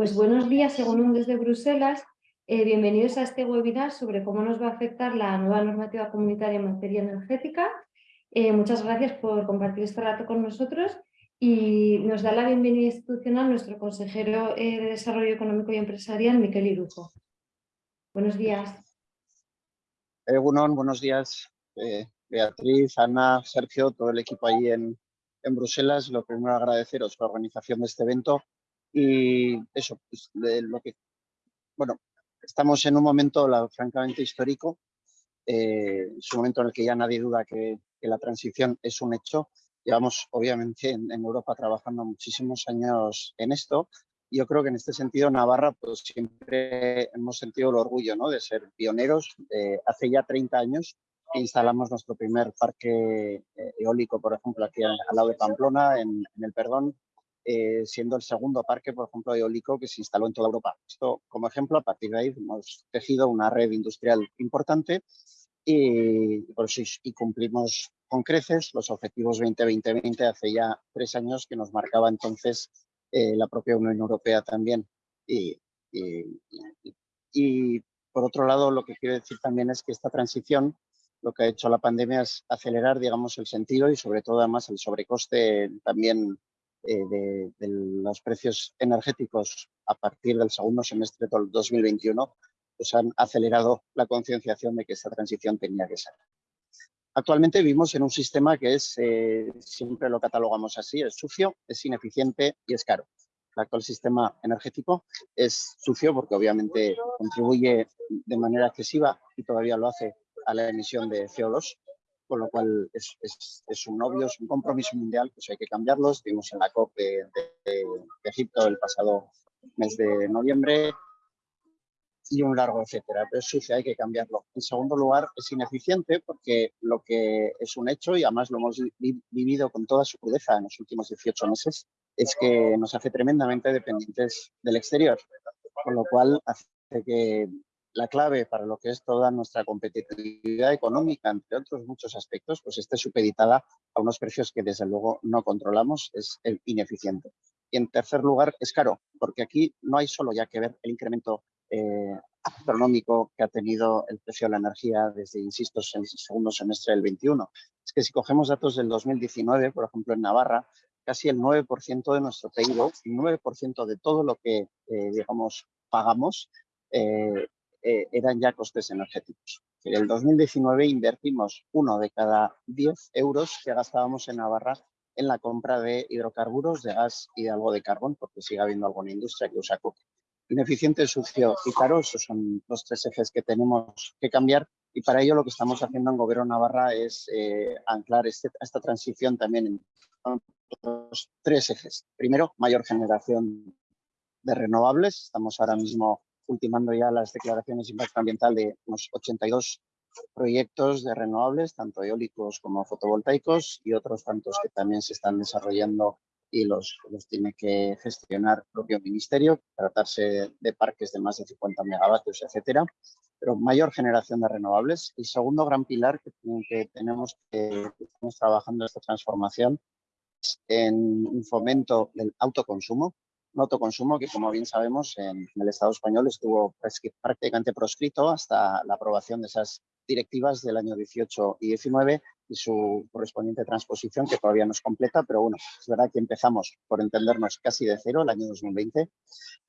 Pues buenos días, según desde Bruselas. Eh, bienvenidos a este webinar sobre cómo nos va a afectar la nueva normativa comunitaria en materia energética. Eh, muchas gracias por compartir este rato con nosotros y nos da la bienvenida institucional nuestro consejero eh, de Desarrollo Económico y Empresarial, Miquel Irujo. Buenos días. Egunon, buenos días. Beatriz, Ana, Sergio, todo el equipo ahí en, en Bruselas. Lo primero agradeceros la organización de este evento y eso, pues, lo que, bueno, estamos en un momento francamente histórico, eh, es un momento en el que ya nadie duda que, la transición es un hecho. Llevamos, obviamente, en, Europa trabajando muchísimos años en esto. Yo creo que en este sentido Navarra pues siempre hemos sentido el orgullo ¿no? de ser pioneros. hace ya 30 años instalamos nuestro primer parque eh, eólico, por ejemplo, aquí al, lado de Pamplona, en, en el Perdón, eh, siendo el segundo parque, por ejemplo, eólico que se instaló en toda Europa. Esto, como ejemplo, a partir de ahí hemos tejido una red industrial importante y, y cumplimos con creces los objetivos 2020 hace ya tres años que nos marcaba entonces eh, la propia Unión Europea también. Y, y, por otro lado, lo que quiero decir también es que esta transición lo que ha hecho la pandemia es acelerar, digamos, el sentido y sobre todo además el sobrecoste también eh, de, los precios energéticos a partir del segundo semestre del 2021 pues han acelerado la concienciación de que esta transición tenía que ser. Actualmente vivimos en un sistema que es, eh, siempre lo catalogamos así, es sucio, es ineficiente y es caro. El actual sistema energético es sucio porque obviamente contribuye de manera excesiva y todavía lo hace a la emisión de CO2 con lo cual es, es, un obvio, es un compromiso mundial, pues hay que cambiarlo. Estuvimos en la COP de, Egipto el pasado mes de noviembre y un largo etcétera, pero sí, sí hay que cambiarlo. En segundo lugar, es ineficiente porque lo que es un hecho, y además lo hemos vivido con toda su crudeza en los últimos 18 meses, es que nos hace tremendamente dependientes del exterior, con lo cual hace que la clave para lo que es toda nuestra competitividad económica, entre otros muchos aspectos, pues esté supeditada a unos precios que desde luego no controlamos, es ineficiente. Y en tercer lugar, es caro, porque aquí no hay solo ya que ver el incremento eh, astronómico que ha tenido el precio de la energía desde, insisto, el segundo semestre del 21. Es que si cogemos datos del 2019, por ejemplo, en Navarra, casi el 9% de nuestro PIB, el 9% de todo lo que, eh, digamos, pagamos, eh, eh, eran ya costes energéticos. En el 2019 invertimos uno de cada 10 euros que gastábamos en Navarra en la compra de hidrocarburos, de gas y de algo de carbón, porque sigue habiendo alguna industria que usa coque. Ineficiente, sucio y caro, esos son los tres ejes que tenemos que cambiar y para ello lo que estamos haciendo en Gobierno Navarra es eh, anclar este, esta transición también en los tres ejes. Primero, mayor generación de renovables. Estamos ahora mismo ultimando ya las declaraciones de impacto ambiental de unos 82 proyectos de renovables, tanto eólicos como fotovoltaicos y otros tantos que también se están desarrollando y los, los tiene que gestionar el propio ministerio, tratarse de parques de más de 50 megavatios, etcétera, pero mayor generación de renovables. Y segundo gran pilar que, tenemos que estamos trabajando esta transformación es en un fomento del autoconsumo, autoconsumo que, como bien sabemos, en, el Estado español estuvo prácticamente proscrito hasta la aprobación de esas directivas del año 18 y 19 y su correspondiente transposición, que todavía no es completa, pero bueno, es verdad que empezamos, por entendernos, casi de cero el año 2020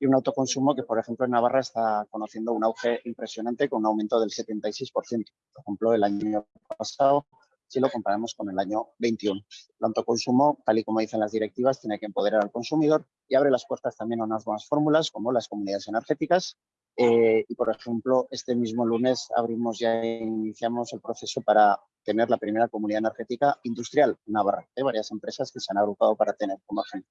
y un autoconsumo que, por ejemplo, en Navarra está conociendo un auge impresionante con un aumento del 76%. Por ejemplo, el año pasado si lo comparamos con el año 21. El autoconsumo, tal y como dicen las directivas, tiene que empoderar al consumidor y abre las puertas también a unas nuevas fórmulas como las comunidades energéticas. Eh, y, por ejemplo, este mismo lunes abrimos ya iniciamos el proceso para tener la primera comunidad energética industrial en Navarra. Hay varias empresas que se han agrupado para tener como ejemplo.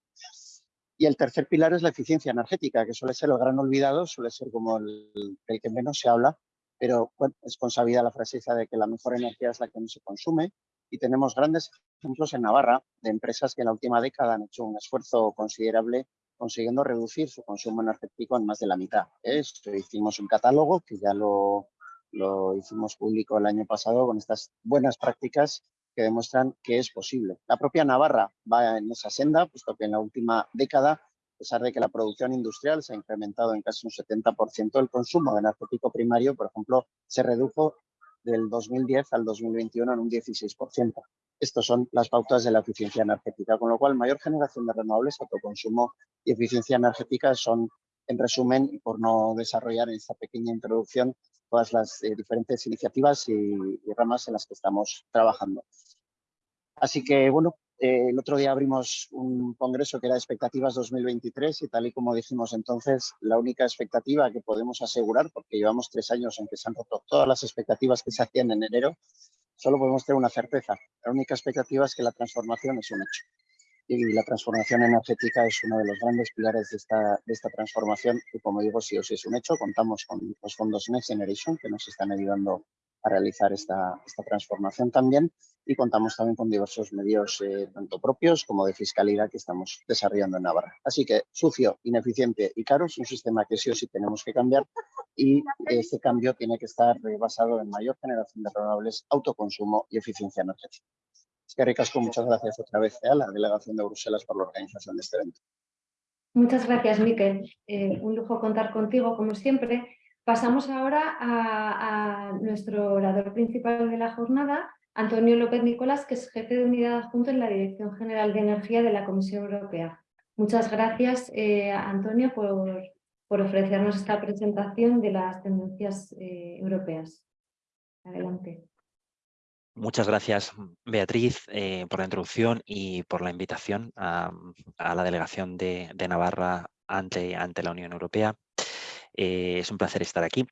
Y el tercer pilar es la eficiencia energética, que suele ser el gran olvidado, suele ser como el, el que menos se habla, pero es consabida la frase de que la mejor energía es la que no se consume y tenemos grandes ejemplos en Navarra de empresas que en la última década han hecho un esfuerzo considerable consiguiendo reducir su consumo energético en más de la mitad. Esto hicimos un catálogo que ya lo hicimos público el año pasado con estas buenas prácticas que demuestran que es posible. La propia Navarra va en esa senda, puesto que en la última década pesar de que la producción industrial se ha incrementado en casi un 70%, el consumo de energético primario, por ejemplo, se redujo del 2010 al 2021 en un 16%. Estas son las pautas de la eficiencia energética, con lo cual mayor generación de renovables, autoconsumo y eficiencia energética son, en resumen, y por no desarrollar en esta pequeña introducción, todas las eh, diferentes iniciativas y, y ramas en las que estamos trabajando. Así que, bueno, eh, el otro día abrimos un congreso que era Expectativas 2023 y tal y como dijimos entonces, la única expectativa que podemos asegurar, porque llevamos tres años en que se han roto todas las expectativas que se hacían en enero, solo podemos tener una certeza. La única expectativa es que la transformación es un hecho. Y la transformación energética es uno de los grandes pilares de esta, de esta transformación y como digo, sí o sí es un hecho. Contamos con los fondos Next Generation que nos están ayudando a realizar esta, esta transformación también y contamos también con diversos medios eh, tanto propios como de fiscalidad que estamos desarrollando en Navarra. Así que sucio, ineficiente y caro es un sistema que sí o sí tenemos que cambiar y este cambio tiene que estar eh, basado en mayor generación de renovables, autoconsumo y eficiencia energética. Es que ricasco, muchas gracias otra vez a la delegación de Bruselas por la organización de este evento. Muchas gracias, Miquel. Eh, un lujo contar contigo, como siempre. Pasamos ahora a, nuestro orador principal de la jornada, Antonio López Nicolás, que es jefe de unidad adjunto en la Dirección General de Energía de la Comisión Europea. Muchas gracias, eh, Antonio, por, ofrecernos esta presentación de las tendencias eh, europeas. Adelante. Muchas gracias, Beatriz, eh, por la introducción y por la invitación a, la delegación de, Navarra ante, la Unión Europea. Es un placer estar aquí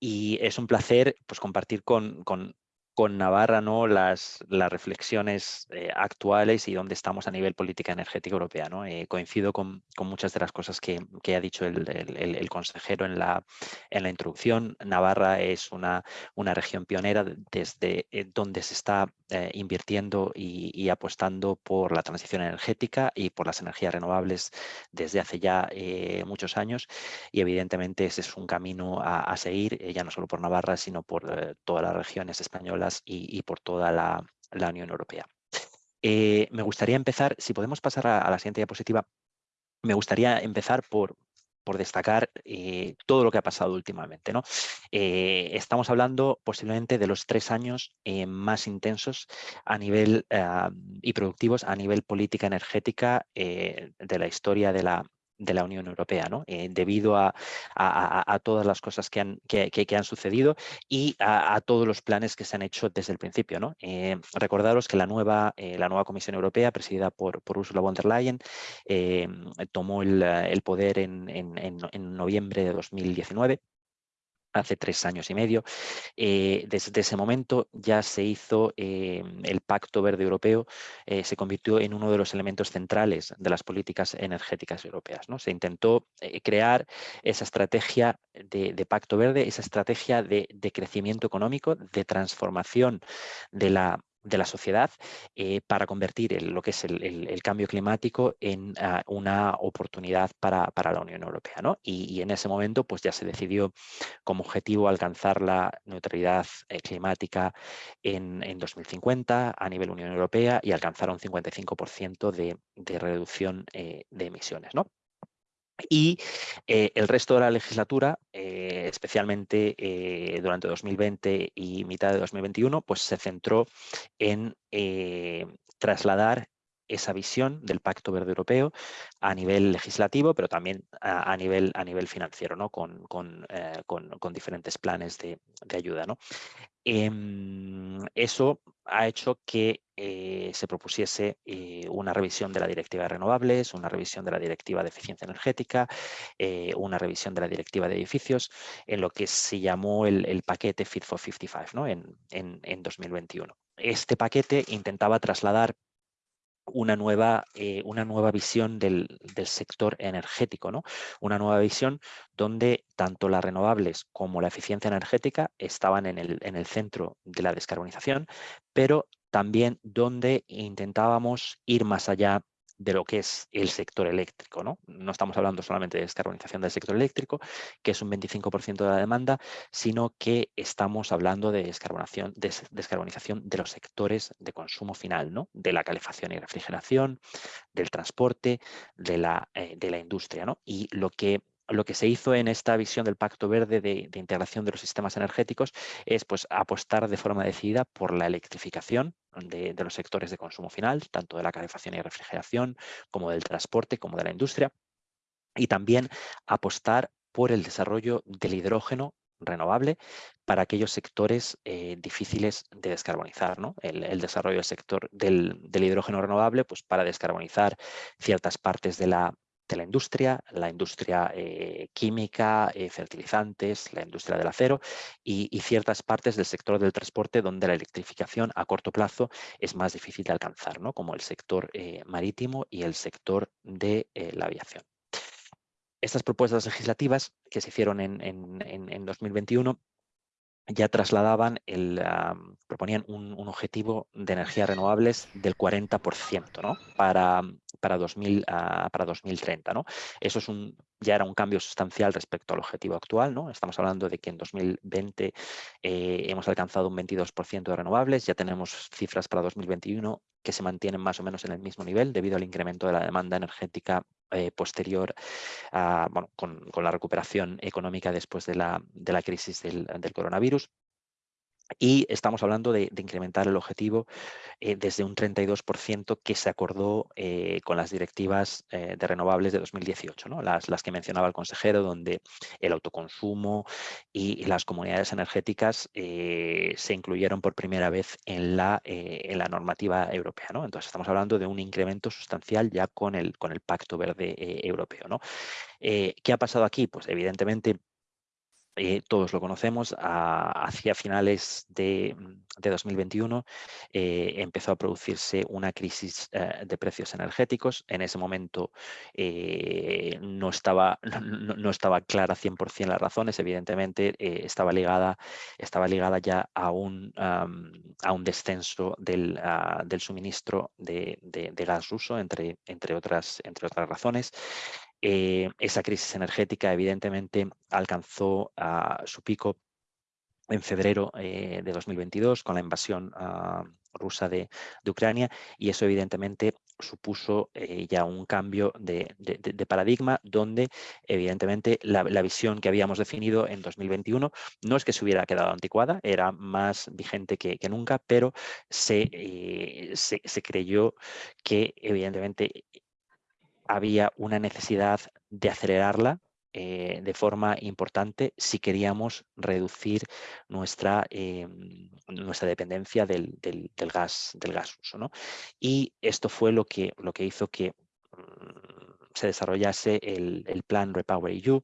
y es un placer pues, compartir con, con con Navarra ¿no? las, las reflexiones eh, actuales y dónde estamos a nivel política energética europea. ¿no? Eh, coincido con, con, muchas de las cosas que, que ha dicho el, el, consejero en la, en la introducción. Navarra es una, una región pionera desde eh, donde se está invirtiendo y, y, apostando por la transición energética y por las energías renovables desde hace ya muchos años y evidentemente ese es un camino a, a seguir, ya no solo por Navarra, sino por todas las regiones españolas y, por toda la, Unión Europea. Eh, me gustaría empezar, si podemos pasar a, la siguiente diapositiva, me gustaría empezar por, destacar eh, todo lo que ha pasado últimamente. ¿no? Eh, estamos hablando posiblemente de los tres años más intensos a nivel y productivos a nivel política energética de la historia de la, de la Unión Europea, ¿no? Eh, debido a, todas las cosas que han, que, han sucedido y a, todos los planes que se han hecho desde el principio. ¿no? Eh, recordaros que la nueva, eh, la nueva Comisión Europea, presidida por, por Ursula von der Leyen, tomó el, poder en, en noviembre de 2019 hace tres años y medio. Eh, desde ese momento ya se hizo eh, el Pacto Verde Europeo, eh, se convirtió en uno de los elementos centrales de las políticas energéticas europeas. ¿no? Se intentó crear esa estrategia de, Pacto Verde, esa estrategia de, de crecimiento económico, de transformación de la de la sociedad eh, para convertir lo que es el, cambio climático en ah, una oportunidad para, la Unión Europea. ¿no? Y, en ese momento pues ya se decidió como objetivo alcanzar la neutralidad eh, climática en, 2050 a nivel Unión Europea y alcanzar un 55% de, de reducción eh, de emisiones. ¿no? Y eh, el resto de la legislatura, eh, especialmente eh, durante 2020 y mitad de 2021, pues se centró en trasladar esa visión del Pacto Verde Europeo a nivel legislativo, pero también a, nivel, a nivel financiero, ¿no? con, con, diferentes planes de, ayuda. ¿no? Em, eso ha hecho que eh, se propusiese eh, una revisión de la Directiva de Renovables, una revisión de la Directiva de Eficiencia Energética, eh, una revisión de la Directiva de Edificios, en lo que se llamó el, paquete Fit for 55 ¿no? en, en, en 2021. Este paquete intentaba trasladar una nueva, eh, una nueva visión del, sector energético, ¿no? una nueva visión donde tanto las renovables como la eficiencia energética estaban en el, en el centro de la descarbonización, pero también donde intentábamos ir más allá de lo que es el sector eléctrico. ¿no? no estamos hablando solamente de descarbonización del sector eléctrico, que es un 25% de la demanda, sino que estamos hablando de descarbonización, de descarbonización de los sectores de consumo final, ¿no? de la calefacción y refrigeración, del transporte, de la, eh, de la industria. ¿no? Y lo que lo que se hizo en esta visión del Pacto Verde de, integración de los sistemas energéticos es pues, apostar de forma decidida por la electrificación de, los sectores de consumo final, tanto de la calefacción y refrigeración, como del transporte, como de la industria, y también apostar por el desarrollo del hidrógeno renovable para aquellos sectores eh, difíciles de descarbonizar. El, desarrollo del sector del, hidrógeno renovable pues, para descarbonizar ciertas partes de la, la industria, la industria eh, química, eh, fertilizantes, la industria del acero y, ciertas partes del sector del transporte donde la electrificación a corto plazo es más difícil de alcanzar, ¿no? como el sector eh, marítimo y el sector de la aviación. Estas propuestas legislativas que se hicieron en 2021 ya trasladaban, el, proponían un, objetivo de energías renovables del 40% ¿no? para, para, 2000, ah, para 2030. ¿no? Eso es un, ya era un cambio sustancial respecto al objetivo actual. Estamos hablando de que en 2020 eh, hemos alcanzado un 22% de renovables, ya tenemos cifras para 2021 que se mantienen más o menos en el mismo nivel debido al incremento de la demanda energética eh, posterior a, bueno, con, la recuperación económica después de la, de la crisis del, del coronavirus. Y estamos hablando de, incrementar el objetivo eh, desde un 32% que se acordó eh, con las directivas eh, de renovables de 2018, ¿no? las, las, que mencionaba el consejero, donde el autoconsumo y, las comunidades energéticas se incluyeron por primera vez en la, en la normativa europea. Entonces estamos hablando de un incremento sustancial ya con el, con el Pacto Verde Europeo. ¿no? ¿Qué ha pasado aquí? Pues evidentemente eh, todos lo conocemos, hacia finales de, 2021 eh, empezó a producirse una crisis eh, de precios energéticos. En ese momento no, estaba, no, estaba clara 100% las razones, evidentemente estaba, ligada, ya a un, descenso del, ah, suministro de, gas ruso, entre otras razones. Eh, esa crisis energética evidentemente alcanzó a su pico en febrero eh, de 2022 con la invasión ah, rusa de, Ucrania y eso evidentemente supuso eh, ya un cambio de, paradigma donde evidentemente la, visión que habíamos definido en 2021 no es que se hubiera quedado anticuada, era más vigente que, nunca, pero se, se creyó que evidentemente había una necesidad de acelerarla eh, de forma importante si queríamos reducir nuestra, eh, nuestra dependencia del, gas, del gas ruso. Y esto fue lo que, lo que hizo que mm, se desarrollase el, plan Repower EU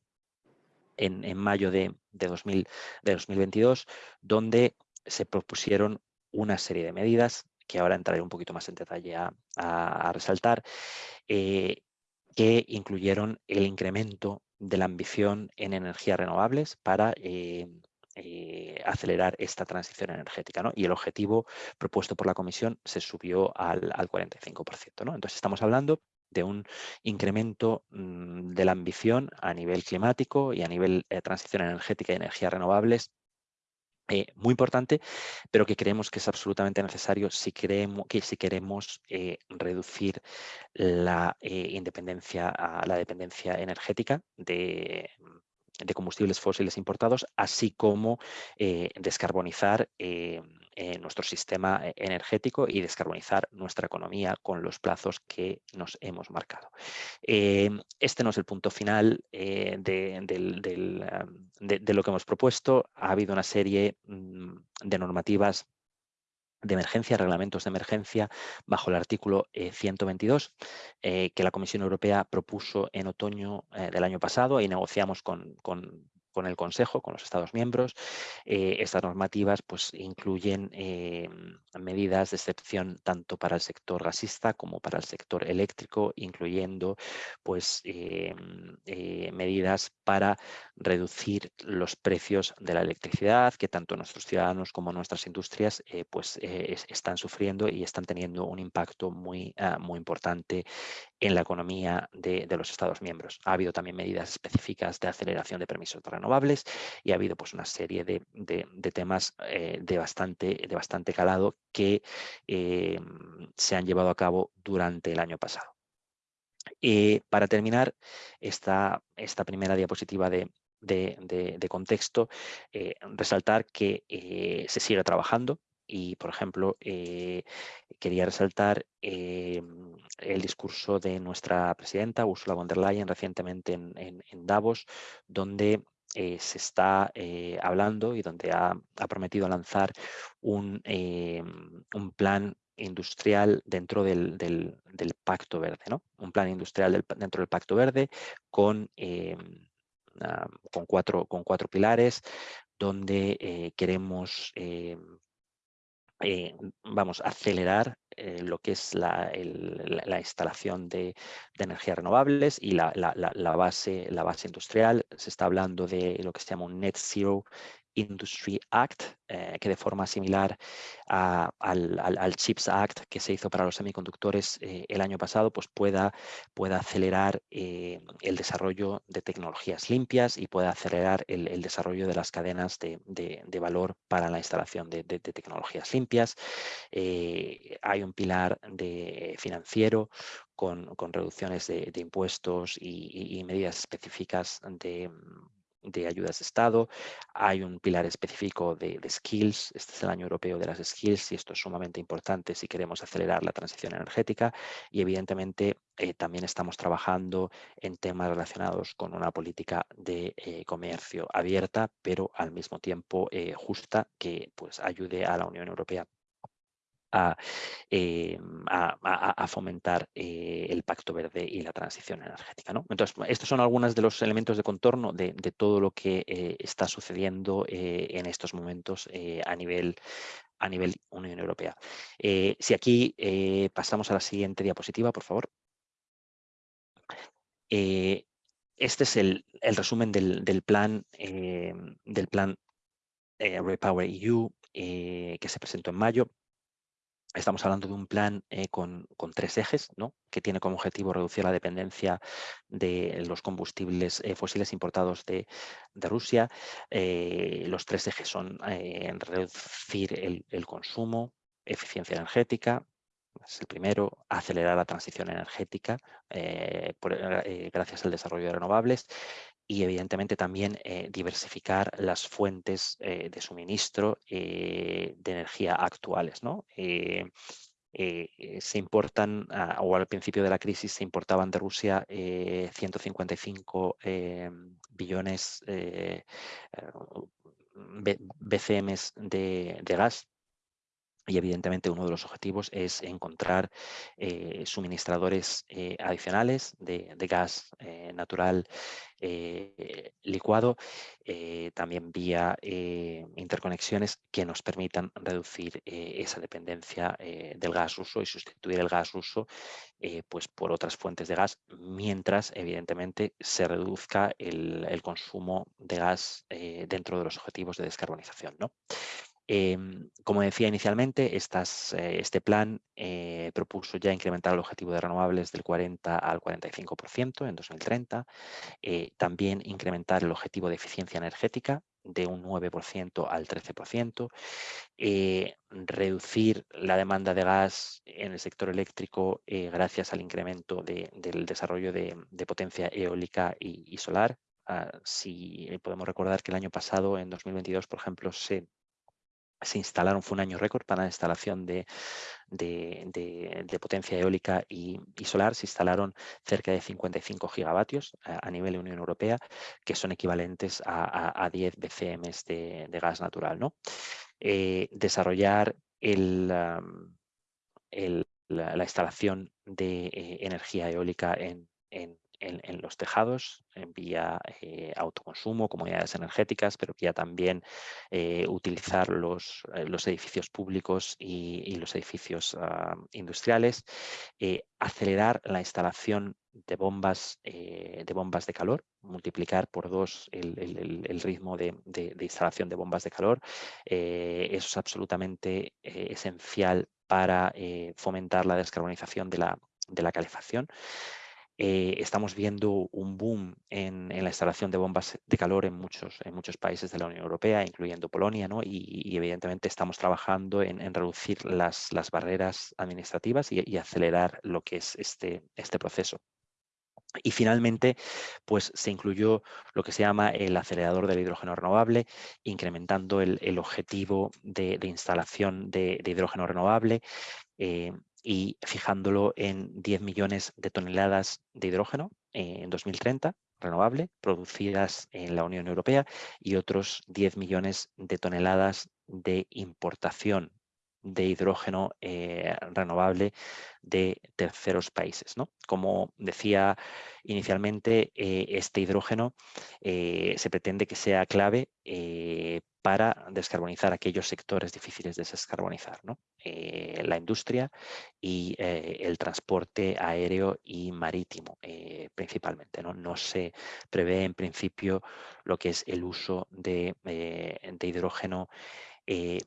en, mayo de, 2000, de 2022, donde se propusieron una serie de medidas que ahora entraré un poquito más en detalle a, resaltar, eh, que incluyeron el incremento de la ambición en energías renovables para eh, eh, acelerar esta transición energética. ¿no? Y el objetivo propuesto por la Comisión se subió al, 45%. ¿no? Entonces estamos hablando de un incremento mm, de la ambición a nivel climático y a nivel de transición energética y energías renovables eh, muy importante, pero que creemos que es absolutamente necesario si, creemos, que si queremos eh, reducir la eh, independencia, a la dependencia energética de, de combustibles fósiles importados, así como eh, descarbonizar eh, eh, nuestro sistema energético y descarbonizar nuestra economía con los plazos que nos hemos marcado. este no es el punto final de, lo que hemos propuesto. Ha habido una serie mm, de normativas de emergencia, reglamentos de emergencia, bajo el artículo 122 eh, eh, que la Comisión Europea propuso en otoño eh, del año pasado y negociamos con, con el Consejo, con los Estados miembros. Eh, estas normativas pues, incluyen eh, medidas de excepción tanto para el sector gasista como para el sector eléctrico, incluyendo pues, eh, medidas para reducir los precios de la electricidad que tanto nuestros ciudadanos como nuestras industrias pues, están sufriendo y están teniendo un impacto muy, ah, muy importante en la economía de, los Estados miembros. Ha habido también medidas específicas de aceleración de permisos renovables y ha habido pues, una serie de, temas eh, de, bastante, de bastante calado que eh, se han llevado a cabo durante el año pasado. Y para terminar esta, esta primera diapositiva de, contexto, eh, resaltar que se sigue trabajando y, por ejemplo, eh, quería resaltar eh, el discurso de nuestra presidenta, Ursula von der Leyen, recientemente en, Davos, donde eh, se está hablando y donde ha, prometido lanzar un, un, plan industrial dentro del, del, Pacto Verde, ¿no? Un plan industrial dentro del Pacto Verde con, con, cuatro, con cuatro pilares, donde queremos vamos a acelerar eh, lo que es la, instalación de, energías renovables y la, base, la base industrial. Se está hablando de lo que se llama un Net Zero Industry Act, eh, que de forma similar al, CHIPS Act que se hizo para los semiconductores eh, el año pasado, pues pueda, pueda acelerar eh, el desarrollo de tecnologías limpias y pueda acelerar el, desarrollo de las cadenas de, valor para la instalación de, tecnologías limpias. hay un pilar de financiero con, reducciones de, impuestos y, medidas específicas de, de ayudas de Estado, hay un pilar específico de, skills, este es el año europeo de las skills y esto es sumamente importante si queremos acelerar la transición energética y evidentemente eh, también estamos trabajando en temas relacionados con una política de eh, comercio abierta, pero al mismo tiempo eh, justa que pues, ayude a la Unión Europea eh, a, fomentar eh, el Pacto Verde y la transición energética. Entonces, estos son algunos de los elementos de contorno de, todo lo que eh, está sucediendo en estos momentos a nivel a nivel Unión Europea. si aquí pasamos a la siguiente diapositiva, por favor. este es el, resumen del plan, del plan Repower EU que se presentó en mayo. Estamos hablando de un plan eh, con, tres ejes, ¿no? que tiene como objetivo reducir la dependencia de los combustibles eh, fósiles importados de, Rusia. Eh, los tres ejes son reducir el, consumo, eficiencia energética, es el primero, acelerar la transición energética gracias al desarrollo de renovables y evidentemente también diversificar las fuentes de suministro eh, de energía actuales. ¿no? se importan, o al principio de la crisis se importaban de Rusia 155 billones BCMs de, de gas y evidentemente uno de los objetivos es encontrar eh, suministradores eh, adicionales de, gas eh, natural licuado, también vía interconexiones que nos permitan reducir esa dependencia del gas ruso y sustituir el gas ruso pues por otras fuentes de gas, mientras evidentemente se reduzca el, el consumo de gas dentro de los objetivos de descarbonización. ¿no? Em, como decía inicialmente, eh, este plan eh, propuso ya incrementar el objetivo de renovables del 40 al 45% en 2030, eh, también incrementar el objetivo de eficiencia energética de un 9% al 13%, reducir la demanda de gas en el sector eléctrico gracias al incremento del desarrollo de, potencia eólica y, solar. Ah, si podemos recordar que el año pasado, en 2022, por ejemplo, se se instalaron, fue un año récord para la instalación de, potencia eólica y, solar, se instalaron cerca de 55 gigavatios a, nivel de Unión Europea, que son equivalentes a, 10 BCM de, gas natural. ¿no? Eh, desarrollar la, instalación de eh, energía eólica en, en, los tejados, en vía eh, autoconsumo, comunidades energéticas, pero ya también eh, utilizar los, los, edificios públicos y, los edificios ah, industriales, acelerar la instalación de bombas, de bombas de calor, multiplicar por dos el, ritmo de, instalación de bombas de calor. eso es absolutamente esencial para fomentar la descarbonización de la, de la calefacción. Eh, estamos viendo un boom en, la instalación de bombas de calor en muchos, en muchos países de la Unión Europea, incluyendo Polonia, ¿no? y, evidentemente estamos trabajando en, reducir las, barreras administrativas y, acelerar lo que es este, este proceso. Y finalmente, pues se incluyó lo que se llama el acelerador del hidrógeno renovable, incrementando el, objetivo de, instalación de, hidrógeno renovable. Eh, y fijándolo en 10 millones de toneladas de hidrógeno en 2030, renovable, producidas en la Unión Europea, y otros 10 millones de toneladas de importación de hidrógeno eh, renovable de terceros países. ¿no? Como decía inicialmente, eh, este hidrógeno eh, se pretende que sea clave para descarbonizar aquellos sectores difíciles de descarbonizar, ¿no? la industria y el transporte aéreo y marítimo principalmente. ¿no? no se prevé en principio lo que es el uso de, de hidrógeno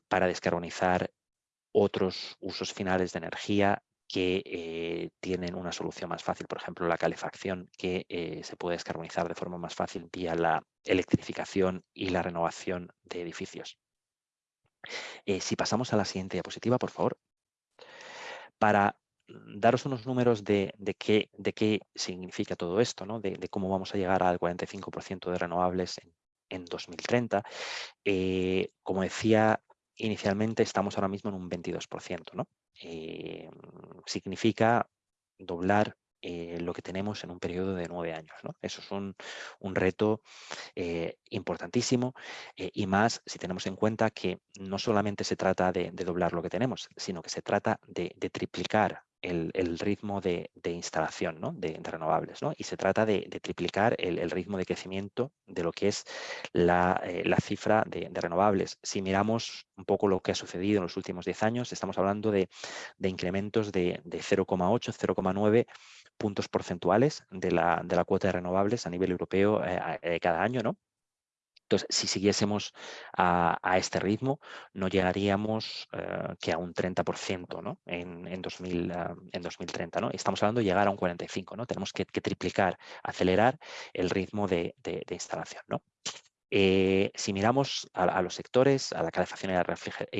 para descarbonizar otros usos finales de energía que eh, tienen una solución más fácil, por ejemplo, la calefacción, que eh, se puede descarbonizar de forma más fácil vía la electrificación y la renovación de edificios. Eh, si pasamos a la siguiente diapositiva, por favor. Para daros unos números de, qué, significa todo esto, de, cómo vamos a llegar al 45% de renovables en, en 2030. como decía inicialmente estamos ahora mismo en un 22%. ¿no? Eh, significa doblar eh, lo que tenemos en un periodo de nueve años. ¿no? Eso es un, reto eh, importantísimo y más si tenemos en cuenta que no solamente se trata de, doblar lo que tenemos, sino que se trata de, de triplicar el, ritmo de, instalación de, renovables. Y se trata de, triplicar el, ritmo de crecimiento de lo que es la, eh, cifra de, renovables. Si miramos un poco lo que ha sucedido en los últimos 10 años, estamos hablando de, incrementos de, 0,8, 0,9 puntos porcentuales de la, cuota de renovables a nivel europeo eh, eh, cada año, ¿no? Entonces, si siguiésemos a, este ritmo, no llegaríamos eh, que a un 30% ¿no? en, en, 2000, ah, en 2030. ¿no? Estamos hablando de llegar a un 45%. ¿no? Tenemos que, triplicar, acelerar el ritmo de, instalación. ¿no? Eh, si miramos a, los sectores, a la calefacción y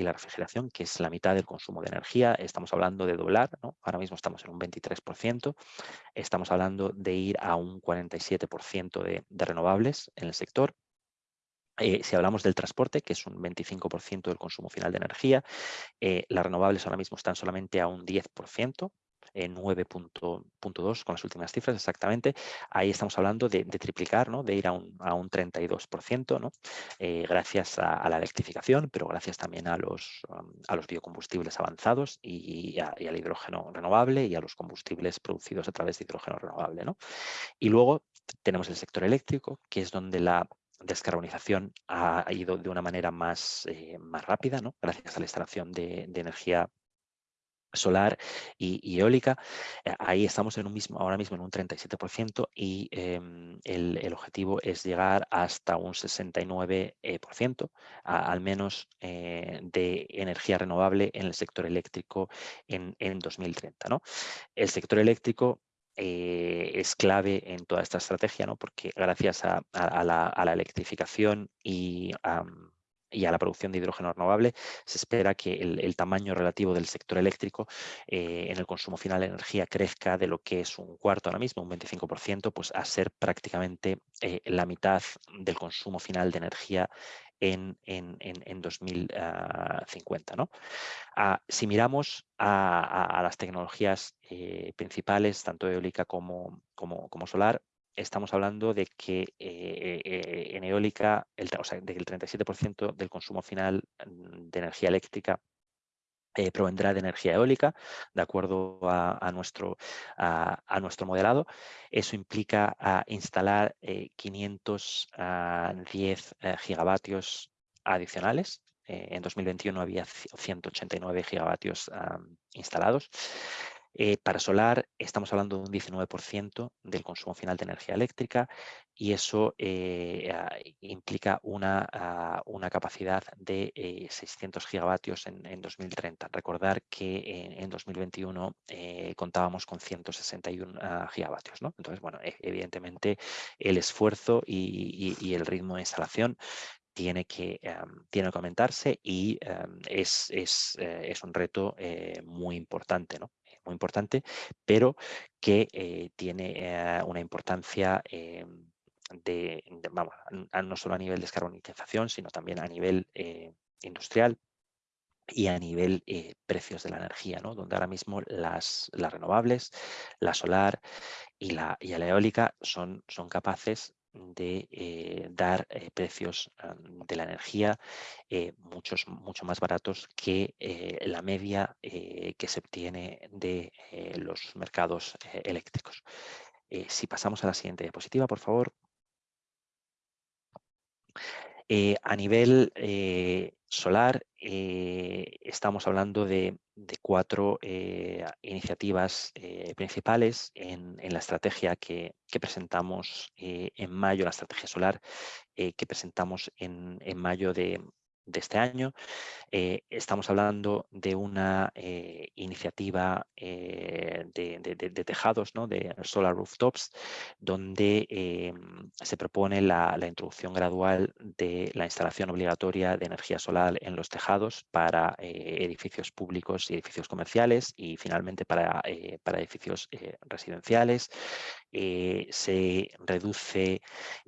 la, refrigeración, que es la mitad del consumo de energía, estamos hablando de doblar, ¿no? ahora mismo estamos en un 23%, estamos hablando de ir a un 47% de renovables en el sector, eh, si hablamos del transporte, que es un 25% del consumo final de energía, eh, las renovables ahora mismo están solamente a un 10%, 9.2 con las últimas cifras exactamente. Ahí estamos hablando de, triplicar, ¿no? de ir a un, a un 32%, ¿no? Eh, gracias a, la electrificación, pero gracias también a los, um, a los biocombustibles avanzados y, al hidrógeno renovable y a los combustibles producidos a través de hidrógeno renovable. ¿no? Y luego tenemos el sector eléctrico, que es donde la descarbonización ha ido de una manera más, eh, más rápida, ¿no? gracias a la instalación de, energía solar y, eólica. Eh, ahí estamos en un mismo, ahora mismo en un 37% y em, el, objetivo es llegar hasta un 69%, al menos eh, de energía renovable en el sector eléctrico en, en 2030. ¿no? El sector eléctrico eh, es clave en toda esta estrategia, ¿no? porque gracias a, la, electrificación y, a la producción de hidrógeno renovable, se espera que el, tamaño relativo del sector eléctrico eh, en el consumo final de energía crezca de lo que es un cuarto ahora mismo, un 25%, pues a ser prácticamente eh, la mitad del consumo final de energía en, en, en, 2050. ¿no? Ah, si miramos a, las tecnologías eh, principales, tanto eólica como, como, solar, estamos hablando de que eh, eh, en eólica, el, o sea, de que el 37% del consumo final mm, de energía eléctrica eh, provendrá de energía eólica, de acuerdo a, nuestro, a, nuestro modelado. Eso implica instalar 510 gigavatios adicionales eh, en 2021 había 189 gigavatios instalados. Eh, para solar estamos hablando de un 19% del consumo final de energía eléctrica y eso eh, implica una, una, capacidad de 600 gigavatios en, 2030. Recordar que en, 2021 contábamos con 161 ah, gigavatios. Entonces, bueno, e, evidentemente el esfuerzo y el ritmo de instalación tiene que, tiene que aumentarse y es, es, eh, es, un reto eh, muy importante, ¿no? Muy importante, pero que eh, tiene una importancia em, de, vamos, no solo a nivel de descarbonización, sino también a nivel industrial y a nivel precios de la energía, ¿no? donde ahora mismo las, las renovables, la solar y la, y la eólica son, son capaces de eh, dar eh, precios de la energía eh, muchos, mucho más baratos que la media que se obtiene de los mercados eléctricos. si pasamos a la siguiente diapositiva, por favor. A nivel solar, estamos hablando de cuatro eh, iniciativas eh, principales en, la estrategia que, presentamos eh, en mayo, la estrategia solar que presentamos en, en mayo de, de este año. Eh, estamos hablando de una eh, iniciativa eh, de, tejados, ¿no? de solar rooftops, donde se propone la, introducción gradual de la instalación obligatoria de energía solar en los tejados para edificios públicos y edificios comerciales y finalmente para, para edificios residenciales. Se reduce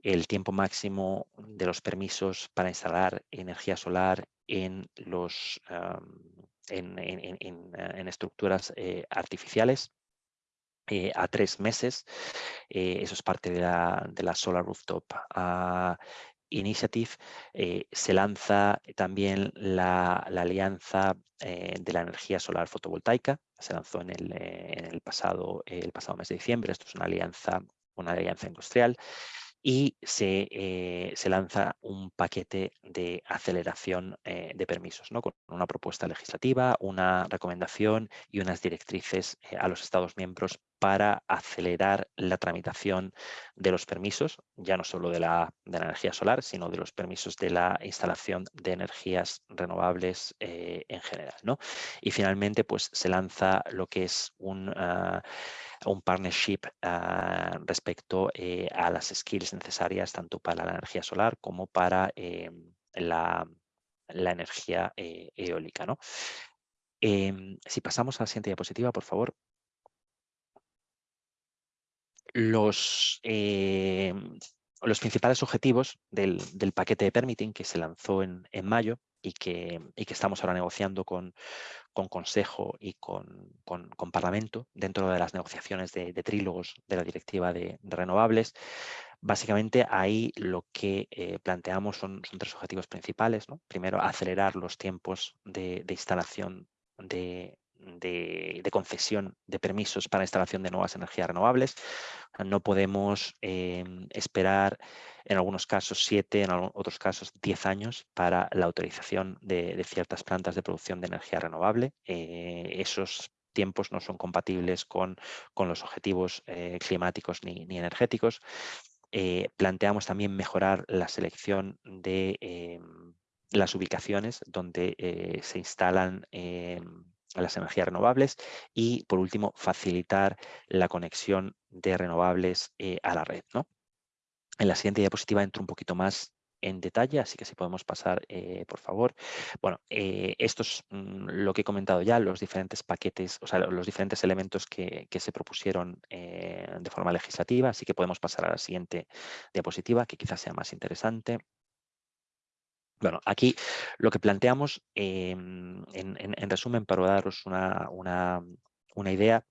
el tiempo máximo de los permisos para instalar energía solar en, los, en, en, estructuras eh, artificiales eh, a tres meses. Eh, eso es parte de la, de la Solar Rooftop ah, Initiative. se lanza también la, alianza de la energía solar fotovoltaica. Se lanzó en el, en el, pasado, el pasado mes de diciembre. Esto es una alianza, una alianza industrial y eh, se, lanza un paquete de aceleración eh, de permisos, ¿no? con una propuesta legislativa, una recomendación y unas directrices eh, a los Estados miembros para acelerar la tramitación de los permisos, ya no solo de la, energía solar, sino de los permisos de la instalación de energías renovables en general. ¿no? Y finalmente pues, se lanza lo que es un... Ah, un partnership ah, respecto eh, a las skills necesarias tanto para la energía solar como para eh, la, energía eh, eólica. ¿no? Em, si pasamos a la siguiente diapositiva, por favor. Los, los principales objetivos del, paquete de permitting que se lanzó en, en mayo y que, y que, estamos ahora negociando con, con Consejo y con, con, Parlamento dentro de las negociaciones de, trílogos de la Directiva de, Renovables. Básicamente ahí lo que eh, planteamos son, tres objetivos principales. Primero, acelerar los tiempos de, de instalación de, de, concesión de permisos para instalación de nuevas energías renovables. No podemos em, esperar en algunos casos siete, en otros casos diez años para la autorización de, ciertas plantas de producción de energía renovable. Eh, esos tiempos no son compatibles con, los objetivos eh, climáticos ni, energéticos. Eh, planteamos también mejorar la selección de em, las ubicaciones donde se instalan em, las energías renovables y, por último, facilitar la conexión de renovables eh, a la red. ¿no? En la siguiente diapositiva entro un poquito más en detalle, así que si podemos pasar, eh, por favor. Bueno, eh, esto es mm, lo que he comentado ya, los diferentes paquetes, o sea, los diferentes elementos que se propusieron de forma legislativa, así que podemos pasar a la siguiente diapositiva, que quizás sea más interesante. Bueno, aquí lo que planteamos, em, en, resumen, para daros una, idea,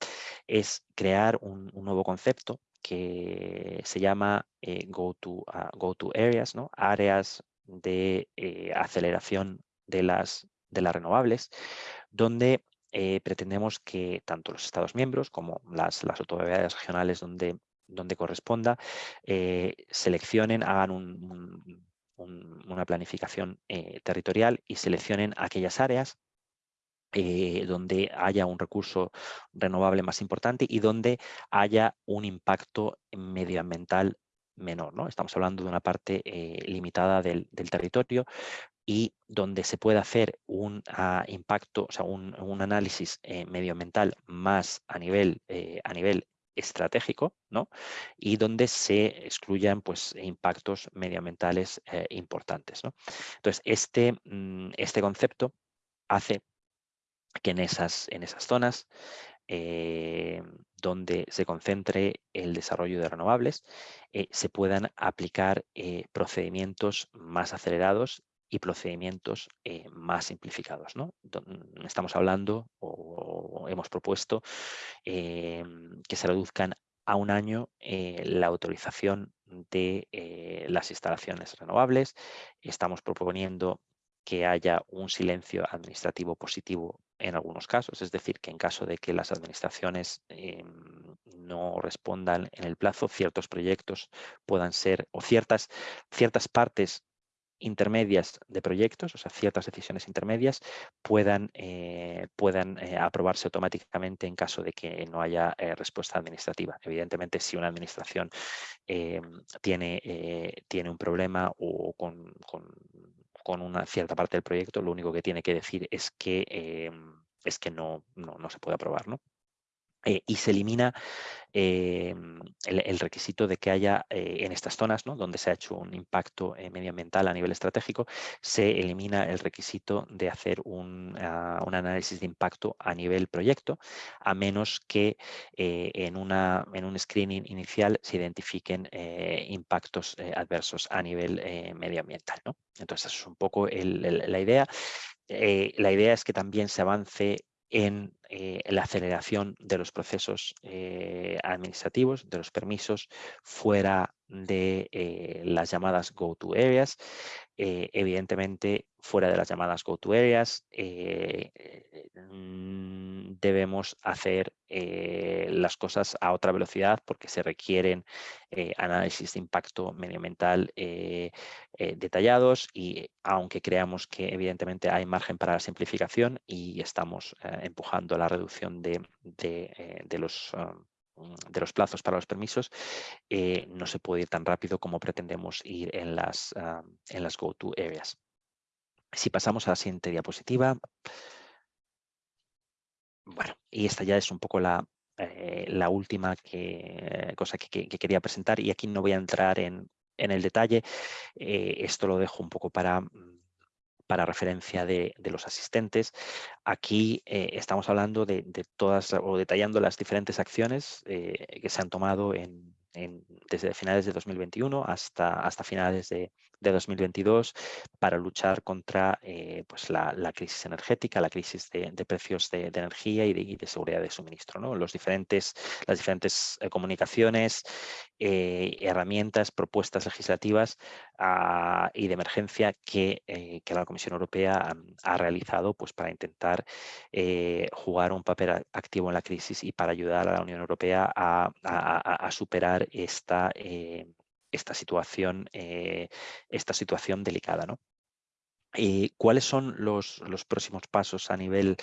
es crear un, nuevo concepto que se llama eh, go, to, ah, Areas, ¿no? áreas de eh, aceleración de las las renovables, donde pretendemos que tanto los Estados miembros como las, las autoridades regionales donde, donde corresponda seleccionen, hagan una planificación territorial y seleccionen aquellas áreas eh, donde haya un recurso renovable más importante y donde haya un impacto medioambiental menor. ¿no? Estamos hablando de una parte eh, limitada del, territorio y donde se puede hacer un ah, impacto, o sea, un, análisis eh, medioambiental más a nivel, a nivel estratégico ¿no? y donde se excluyan pues, impactos medioambientales importantes. ¿no? Entonces, este, mm, este concepto hace que en esas, en esas zonas eh, donde se concentre el desarrollo de renovables eh, se puedan aplicar eh, procedimientos más acelerados y procedimientos más simplificados. ¿no? Estamos hablando o, hemos propuesto que se reduzcan a un año la autorización de las instalaciones renovables. Estamos proponiendo que haya un silencio administrativo positivo en algunos casos, es decir, que en caso de que las administraciones no respondan en el plazo, ciertos proyectos puedan ser, o ciertas, ciertas partes intermedias de proyectos, o sea, ciertas decisiones intermedias, puedan, eh, puedan eh, aprobarse automáticamente en caso de que no haya eh, respuesta administrativa. Evidentemente, si una administración tiene, tiene un problema o con con una cierta parte del proyecto, lo único que tiene que decir es que, es que no, no, se puede aprobar. ¿no? Eh, y se elimina em, el, requisito de que haya eh, en estas zonas ¿no? donde se ha hecho un impacto eh, medioambiental a nivel estratégico, se elimina el requisito de hacer un, ah, un análisis de impacto a nivel proyecto, a menos que en, una, en un screening inicial se identifiquen impactos adversos a nivel medioambiental. ¿no? Entonces, es un poco la idea. la idea es que también se avance en eh, la aceleración de los procesos eh, administrativos, de los permisos fuera de eh, las llamadas go-to areas. evidentemente, fuera de las llamadas go-to areas, mm, debemos hacer las cosas a otra velocidad porque se requieren análisis de impacto medioambiental detallados y aunque creamos que evidentemente hay margen para la simplificación y estamos empujando la reducción de, los de los plazos para los permisos, eh, no se puede ir tan rápido como pretendemos ir en las, uh, en las go-to areas. Si pasamos a la siguiente diapositiva. Bueno, y esta ya es un poco la, eh, la última cosa que, quería presentar y aquí no voy a entrar en, en el detalle. Eh, esto lo dejo un poco para para referencia de, los asistentes. Aquí eh, estamos hablando de, todas o detallando las diferentes acciones que se han tomado en, desde finales de 2021 hasta, hasta finales de, 2022 para luchar contra eh, pues la, crisis energética, la crisis de, precios de, energía y de, seguridad de suministro. ¿no? Los diferentes, las diferentes eh, comunicaciones, eh, herramientas, propuestas legislativas ah, y de emergencia que, que la Comisión Europea ha, realizado pues, para intentar jugar un papel activo en la crisis y para ayudar a la Unión Europea a superar esta, eh, esta, situación, eh, esta situación delicada. ¿no? ¿Cuáles son los, los, próximos pasos a nivel,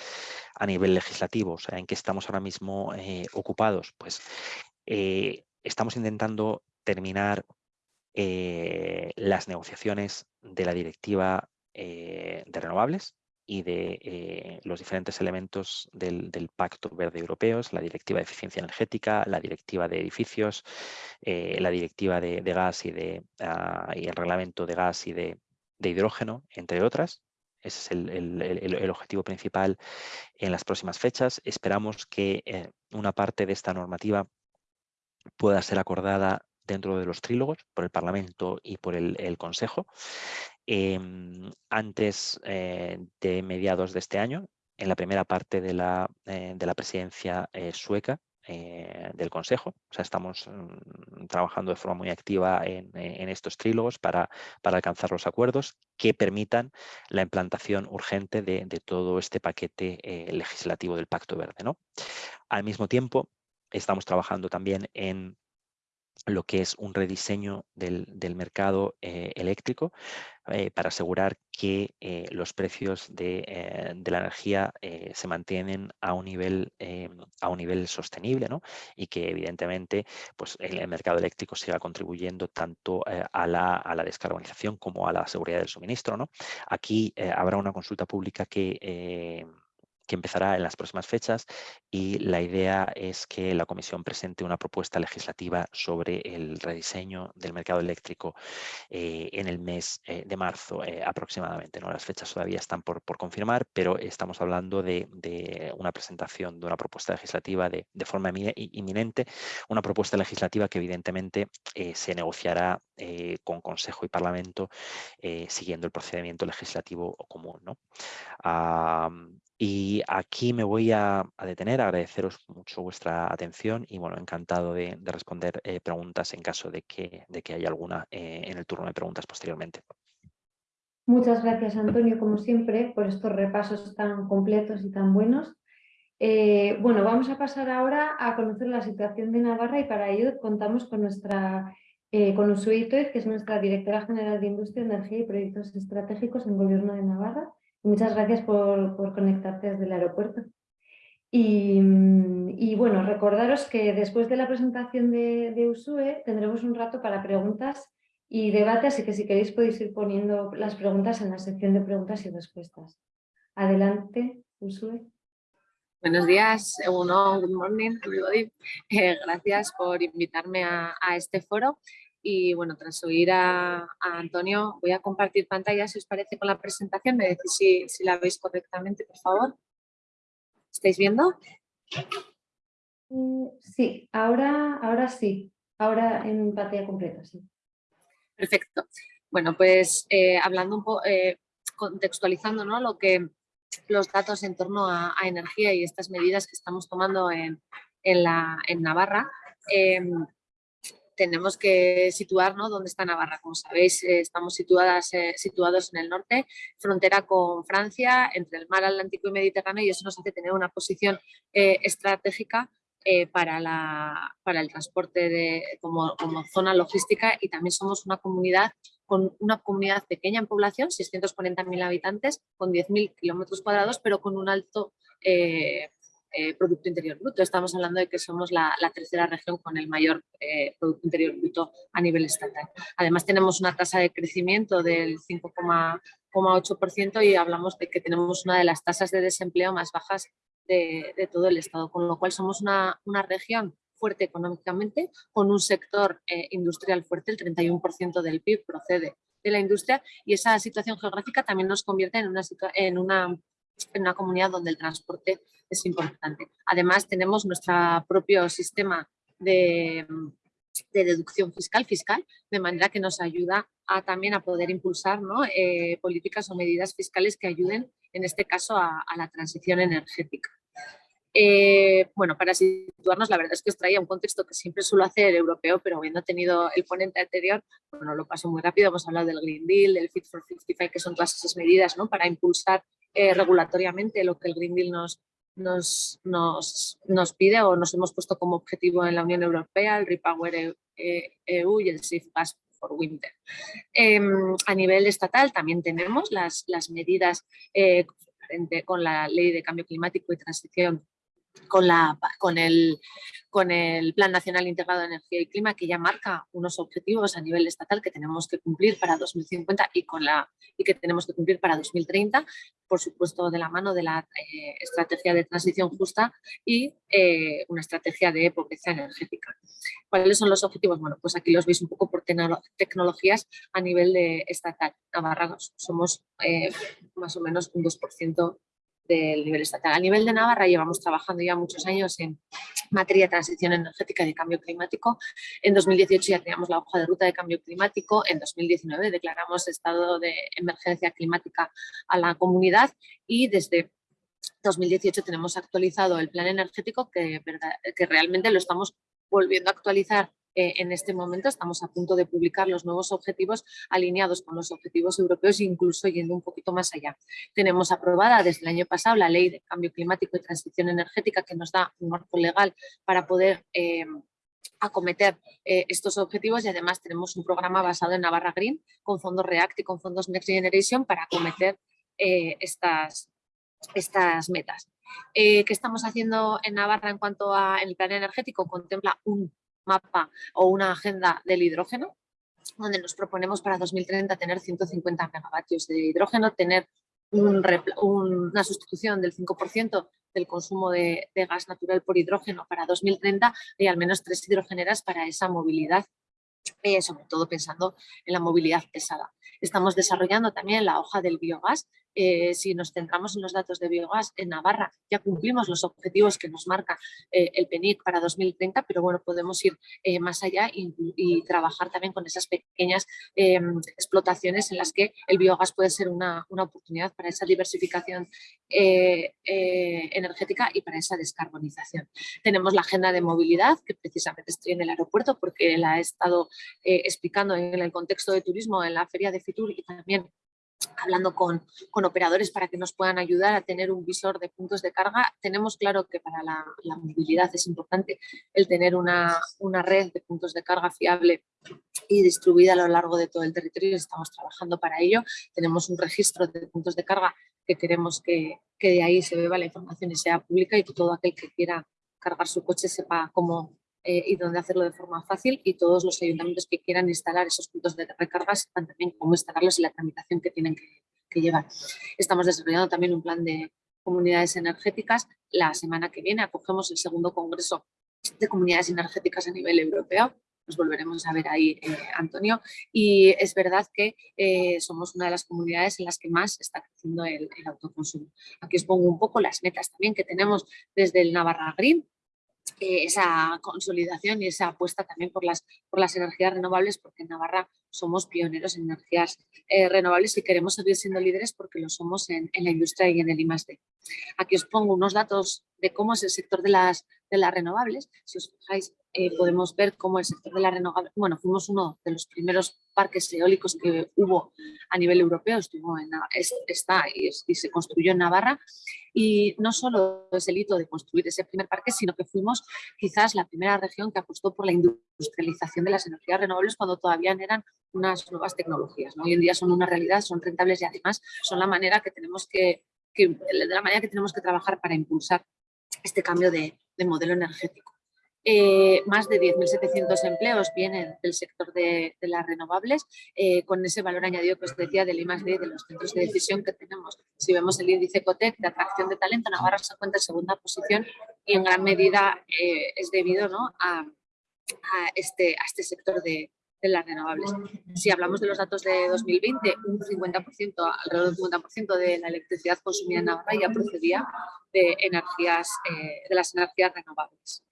a nivel legislativo? ¿En qué estamos ahora mismo eh, ocupados? Pues estamos intentando terminar las negociaciones de la directiva de renovables, y de eh, los diferentes elementos del, Pacto Verde Europeo, la Directiva de Eficiencia Energética, la Directiva de Edificios, eh, la Directiva de, Gas y, de, ah, el Reglamento de Gas y de, Hidrógeno, entre otras. Ese es el, objetivo principal en las próximas fechas. Esperamos que eh, una parte de esta normativa pueda ser acordada dentro de los trílogos por el Parlamento y por el Consejo Em, antes eh, de mediados de este año, en la primera parte de la, eh, de la presidencia eh, sueca del Consejo. O sea, estamos mm, trabajando de forma muy activa en, estos trílogos para, para, alcanzar los acuerdos que permitan la implantación urgente de, todo este paquete legislativo del Pacto Verde. Al mismo tiempo, estamos trabajando también en lo que es un rediseño del, mercado eh, eléctrico eh, para asegurar que eh, los precios de, la energía se mantienen a un nivel, a un nivel sostenible y que evidentemente pues, el, mercado eléctrico siga contribuyendo tanto a la, a, la, descarbonización como a la seguridad del suministro. ¿no? Aquí habrá una consulta pública que que empezará en las próximas fechas y la idea es que la Comisión presente una propuesta legislativa sobre el rediseño del mercado eléctrico eh, en el mes eh, de marzo eh, aproximadamente. ¿no? Las fechas todavía están por, confirmar, pero estamos hablando de, una presentación de una propuesta legislativa de, forma inminente, una propuesta legislativa que evidentemente se negociará con Consejo y Parlamento siguiendo el procedimiento legislativo común. ¿no? Y aquí me voy a, detener, agradeceros mucho vuestra atención y bueno, encantado de, responder eh, preguntas en caso de que, de que haya alguna eh, en el turno de preguntas posteriormente. Muchas gracias Antonio, como siempre, por estos repasos tan completos y tan buenos. Eh, bueno, vamos a pasar ahora a conocer la situación de Navarra y para ello contamos con nuestra con que es nuestra directora general de Industria, Energía y Proyectos Estratégicos en Gobierno de Navarra. Muchas gracias por, conectarte desde el aeropuerto. Y, bueno, recordaros que después de la presentación de, Usue tendremos un rato para preguntas y debate, así que si queréis podéis ir poniendo las preguntas en la sección de preguntas y respuestas. Adelante, Usue. Buenos días, uno, good morning everybody. Eh, gracias por invitarme a, a este foro. Y bueno, tras oír a, Antonio, voy a compartir pantalla, si os parece, con la presentación. Me decís si, la veis correctamente, por favor. ¿Estáis viendo? Mm, sí, ahora, ahora sí. Ahora en pantalla completa, sí. Perfecto. Bueno, pues eh, hablando un poco, eh, contextualizando ¿no? lo que los datos en torno a, energía y estas medidas que estamos tomando en, la, en Navarra, em, tenemos que situar ¿no? dónde está Navarra. Como sabéis, eh, estamos situadas, eh, situados en el norte, frontera con Francia, entre el mar Atlántico y Mediterráneo, y eso nos hace tener una posición eh, estratégica para, la, para el transporte de, como, como, zona logística y también somos una comunidad con una comunidad pequeña en población, 640.000 habitantes, con 10.000 kilómetros cuadrados, pero con un alto Producto Interior Bruto. Estamos hablando de que somos la, tercera región con el mayor eh, Producto Interior Bruto a nivel estatal. Además tenemos una tasa de crecimiento del 5,8% y hablamos de que tenemos una de las tasas de desempleo más bajas de, todo el Estado, con lo cual somos una, región fuerte económicamente, con un sector eh, industrial fuerte, el 31% del PIB procede de la industria y esa situación geográfica también nos convierte en una, en una, en una comunidad donde el transporte es importante. Además, tenemos nuestro propio sistema de, deducción fiscal, fiscal, de manera que nos ayuda a, también a poder impulsar eh, políticas o medidas fiscales que ayuden, en este caso, a, la transición energética. Eh, bueno, para situarnos, la verdad es que os traía un contexto que siempre suelo hacer europeo, pero habiendo tenido el ponente anterior, bueno, lo paso muy rápido, hemos hablado del Green Deal, del Fit for 55, que son todas esas medidas ¿no? para impulsar eh, regulatoriamente lo que el Green Deal nos, nos, nos, nos, pide o nos hemos puesto como objetivo en la Unión Europea, el Repower EU e y el Safe Pass for Winter. Em, a nivel estatal también tenemos las, las medidas eh, con la Ley de Cambio Climático y Transición con, el, Plan Nacional Integrado de Energía y Clima que ya marca unos objetivos a nivel estatal que tenemos que cumplir para 2050 y, con la, y que tenemos que cumplir para 2030, por supuesto de la mano de la eh, estrategia de transición justa y eh, una estrategia de pobreza energética. ¿Cuáles son los objetivos? Bueno, pues aquí los veis un poco por tecnologías a nivel de estatal. Navarra somos eh, más o menos un 2% del nivel estatal. A nivel de Navarra llevamos trabajando ya muchos años en materia de transición energética y de cambio climático. En 2018 ya teníamos la hoja de ruta de cambio climático. En 2019 declaramos estado de emergencia climática a la comunidad y desde 2018 tenemos actualizado el plan energético que, que realmente lo estamos volviendo a actualizar eh, en este momento. Estamos a punto de publicar los nuevos objetivos alineados con los objetivos europeos e incluso yendo un poquito más allá. Tenemos aprobada desde el año pasado la Ley de Cambio Climático y Transición Energética que nos da un marco legal para poder eh, acometer eh, estos objetivos y además tenemos un programa basado en Navarra Green con fondos REACT y con fondos Next Generation para acometer estas, estas metas. ¿Qué estamos haciendo en Navarra en cuanto a el plan energético? Contempla un mapa o una agenda del hidrógeno, donde nos proponemos para 2030 tener 150 megavatios de hidrógeno, tener una sustitución del 5% del consumo de, gas natural por hidrógeno para 2030 y al menos tres hidrogeneras para esa movilidad, eh, sobre todo pensando en la movilidad pesada. Estamos desarrollando también la hoja del biogás, eh, si nos centramos en los datos de biogás, en Navarra ya cumplimos los objetivos que nos marca eh, el PENIC para 2030, pero bueno, podemos ir eh, más allá y, trabajar también con esas pequeñas em, explotaciones en las que el biogás puede ser una, una oportunidad para esa diversificación energética y para esa descarbonización. Tenemos la agenda de movilidad, que precisamente estoy en el aeropuerto porque la he estado explicando en el contexto de turismo en la feria de Fitur y también hablando con, operadores para que nos puedan ayudar a tener un visor de puntos de carga. Tenemos claro que para la, movilidad es importante el tener una, red de puntos de carga fiable y distribuida a lo largo de todo el territorio. Estamos trabajando para ello. Tenemos un registro de puntos de carga que queremos que, que de ahí se beba la información y sea pública y que todo aquel que quiera cargar su coche sepa cómo, eh, y dónde hacerlo de forma fácil y todos los ayuntamientos que quieran instalar esos puntos de recarga sepan también cómo instalarlos y la tramitación que tienen que, llevar. Estamos desarrollando también un plan de comunidades energéticas. La semana que viene acogemos el segundo congreso de comunidades energéticas a nivel europeo. Nos volveremos a ver ahí, eh, Antonio. Y es verdad que eh, somos una de las comunidades en las que más está creciendo el, el, autoconsumo. Aquí os pongo un poco las metas también que tenemos desde el Navarra Green, eh, esa consolidación y esa apuesta también por las, por las energías renovables, porque en Navarra somos pioneros en energías eh, renovables y queremos seguir siendo líderes porque lo somos en, en la industria y en el I+.D. Aquí os pongo unos datos de cómo es el sector de las, de las renovables. Si os fijáis, eh, podemos ver cómo el sector de las renovables, bueno, fuimos uno de los primeros parques eólicos que hubo a nivel europeo, estuvo en, está y, se construyó en Navarra y no solo es el hito de construir ese primer parque, sino que fuimos quizás la primera región que apostó por la industrialización de las energías renovables cuando todavía eran unas nuevas tecnologías. Hoy en día son una realidad, son rentables y además son la manera que tenemos que, la manera que tenemos que trabajar para impulsar este cambio de, modelo energético. Eh, más de 10.700 empleos vienen del sector de, las renovables, eh, con ese valor añadido que os decía del I+.D. de los centros de decisión que tenemos. Si vemos el índice COTEC de atracción de talento, Navarra se encuentra en segunda posición y en gran medida eh, es debido ¿no? a, este, a este sector de, de las renovables. Si hablamos de los datos de 2020, un 50%, alrededor del 50% de la electricidad consumida en Navarra ya procedía de, energías, eh, de las energías renovables.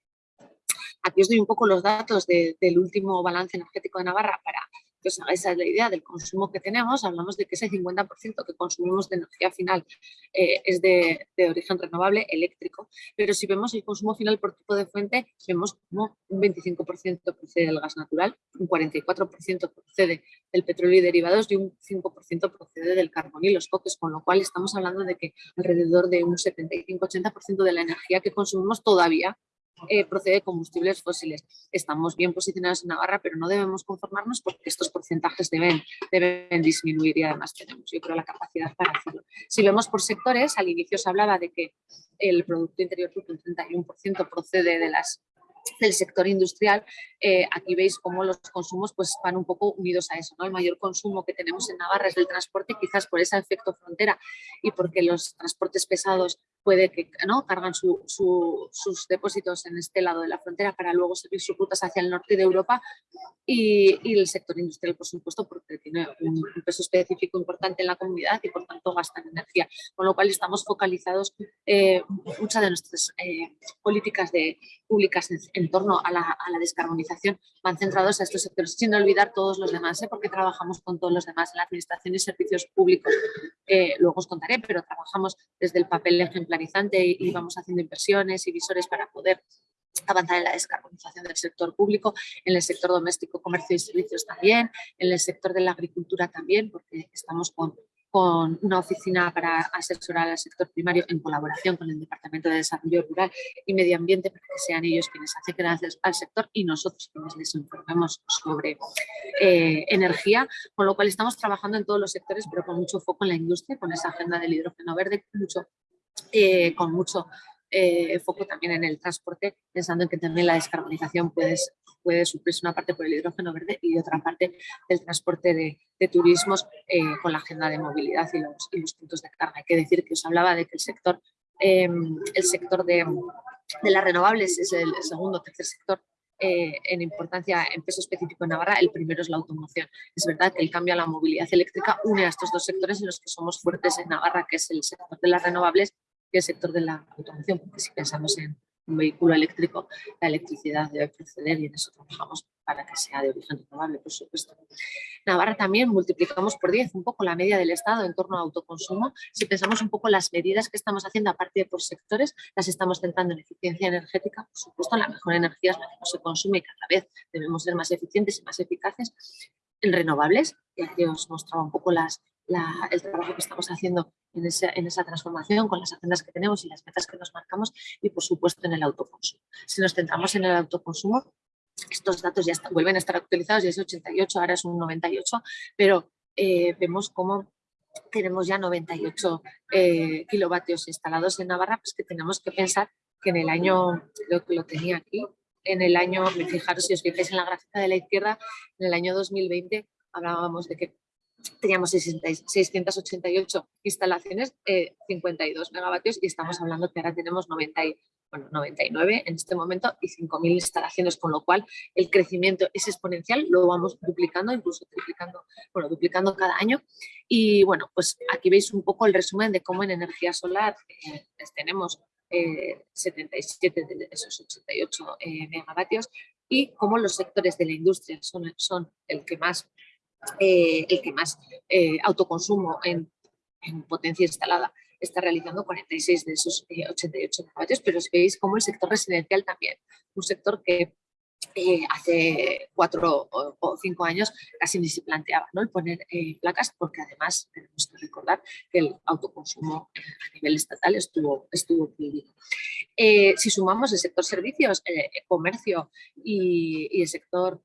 Aquí os doy un poco los datos del último balance energético de Navarra para esa es la idea del consumo que tenemos, hablamos de que ese 50% que consumimos de energía final eh, es de, origen renovable eléctrico, pero si vemos el consumo final por tipo de fuente, vemos como un 25% procede del gas natural, un 44% procede del petróleo y derivados y un 5% procede del carbón y los coques, con lo cual estamos hablando de que alrededor de un 75-80% de la energía que consumimos todavía eh, procede de combustibles fósiles. Estamos bien posicionados en Navarra, pero no debemos conformarnos porque estos porcentajes deben, deben disminuir y además tenemos, yo creo, la capacidad para hacerlo. Si vemos por sectores, al inicio se hablaba de que el Producto Interior Bruto, un 31% procede de las del sector industrial, eh, aquí veis cómo los consumos pues, van un poco unidos a eso. ¿no? El mayor consumo que tenemos en Navarra es del transporte, quizás por ese efecto frontera y porque los transportes pesados puede que ¿no? cargan sus depósitos en este lado de la frontera para luego seguir sus rutas hacia el norte de Europa y, el sector industrial, por supuesto, porque tiene un, peso específico importante en la comunidad y por tanto gastan energía, con lo cual estamos focalizados eh, muchas de nuestras eh, políticas de, públicas en, torno a la, a la, descarbonización van centrados a estos sectores, sin olvidar todos los demás, ¿eh? porque trabajamos con todos los demás en la administración y servicios públicos, luego os contaré, pero trabajamos desde el papel ejemplar organizante y, vamos haciendo inversiones y visores para poder avanzar en la descarbonización del sector público, en el sector doméstico, comercio y servicios también, en el sector de la agricultura también, porque estamos con con una oficina para asesorar al sector primario en colaboración con el Departamento de Desarrollo Rural y Medio Ambiente para que sean ellos quienes acerquen al sector y nosotros quienes les informemos sobre eh, energía, con lo cual estamos trabajando en todos los sectores pero con mucho foco en la industria, con esa agenda del hidrógeno verde, mucho, eh, con mucho eh, foco también en el transporte, pensando en que también la descarbonización puede, puede suplirse una parte por el hidrógeno verde y otra parte del transporte de, turismos eh, con la agenda de movilidad y los, puntos de carga. Hay que decir que os hablaba de que el sector, em, el sector de, de, las renovables es el segundo o tercer sector eh, en importancia en peso específico en Navarra, el primero es la automoción. Es verdad que el cambio a la movilidad eléctrica une a estos dos sectores en los que somos fuertes en Navarra, que es el sector de las renovables y el sector de la automoción, porque si pensamos en un vehículo eléctrico, la electricidad debe proceder y en eso trabajamos para que sea de origen renovable, por supuesto. Navarra también multiplicamos por 10 un poco la media del Estado en torno al autoconsumo. Si pensamos un poco las medidas que estamos haciendo a partir por sectores, las estamos centrando en eficiencia energética, por supuesto la mejor energía es la que no se consume y cada vez debemos ser más eficientes y más eficaces en renovables, y aquí os mostraba un poco las, el trabajo que estamos haciendo en esa, en esa, transformación con las agendas que tenemos y las metas que nos marcamos y por supuesto en el autoconsumo. Si nos centramos en el autoconsumo, estos datos ya vuelven a estar actualizados, ya es 88, ahora es un 98, pero eh, vemos cómo tenemos ya 98 eh, kilovatios instalados en Navarra, pues que tenemos que pensar que en el año, creo que lo tenía aquí, en el año, fijaros si os fijáis en la gráfica de la izquierda, en el año 2020 hablábamos de que teníamos 688 instalaciones, 52 eh, megavatios y estamos hablando que ahora tenemos 90 bueno, 99 en este momento y 5.000 instalaciones, con lo cual el crecimiento es exponencial, lo vamos duplicando, incluso triplicando, bueno, duplicando cada año. Y bueno, pues aquí veis un poco el resumen de cómo en energía solar eh, tenemos 77 eh, de esos 88 megavatios y cómo los sectores de la industria son, son el que más eh, el que más eh, autoconsumo en, potencia instalada está realizando 46 de esos 88 eh, megavatios, pero si veis como el sector residencial también, un sector que hace cuatro o, cinco años casi ni se planteaba ¿no? el poner placas porque además tenemos que recordar que el autoconsumo a nivel estatal estuvo, estuvo prohibido. si sumamos el sector servicios, comercio y, el sector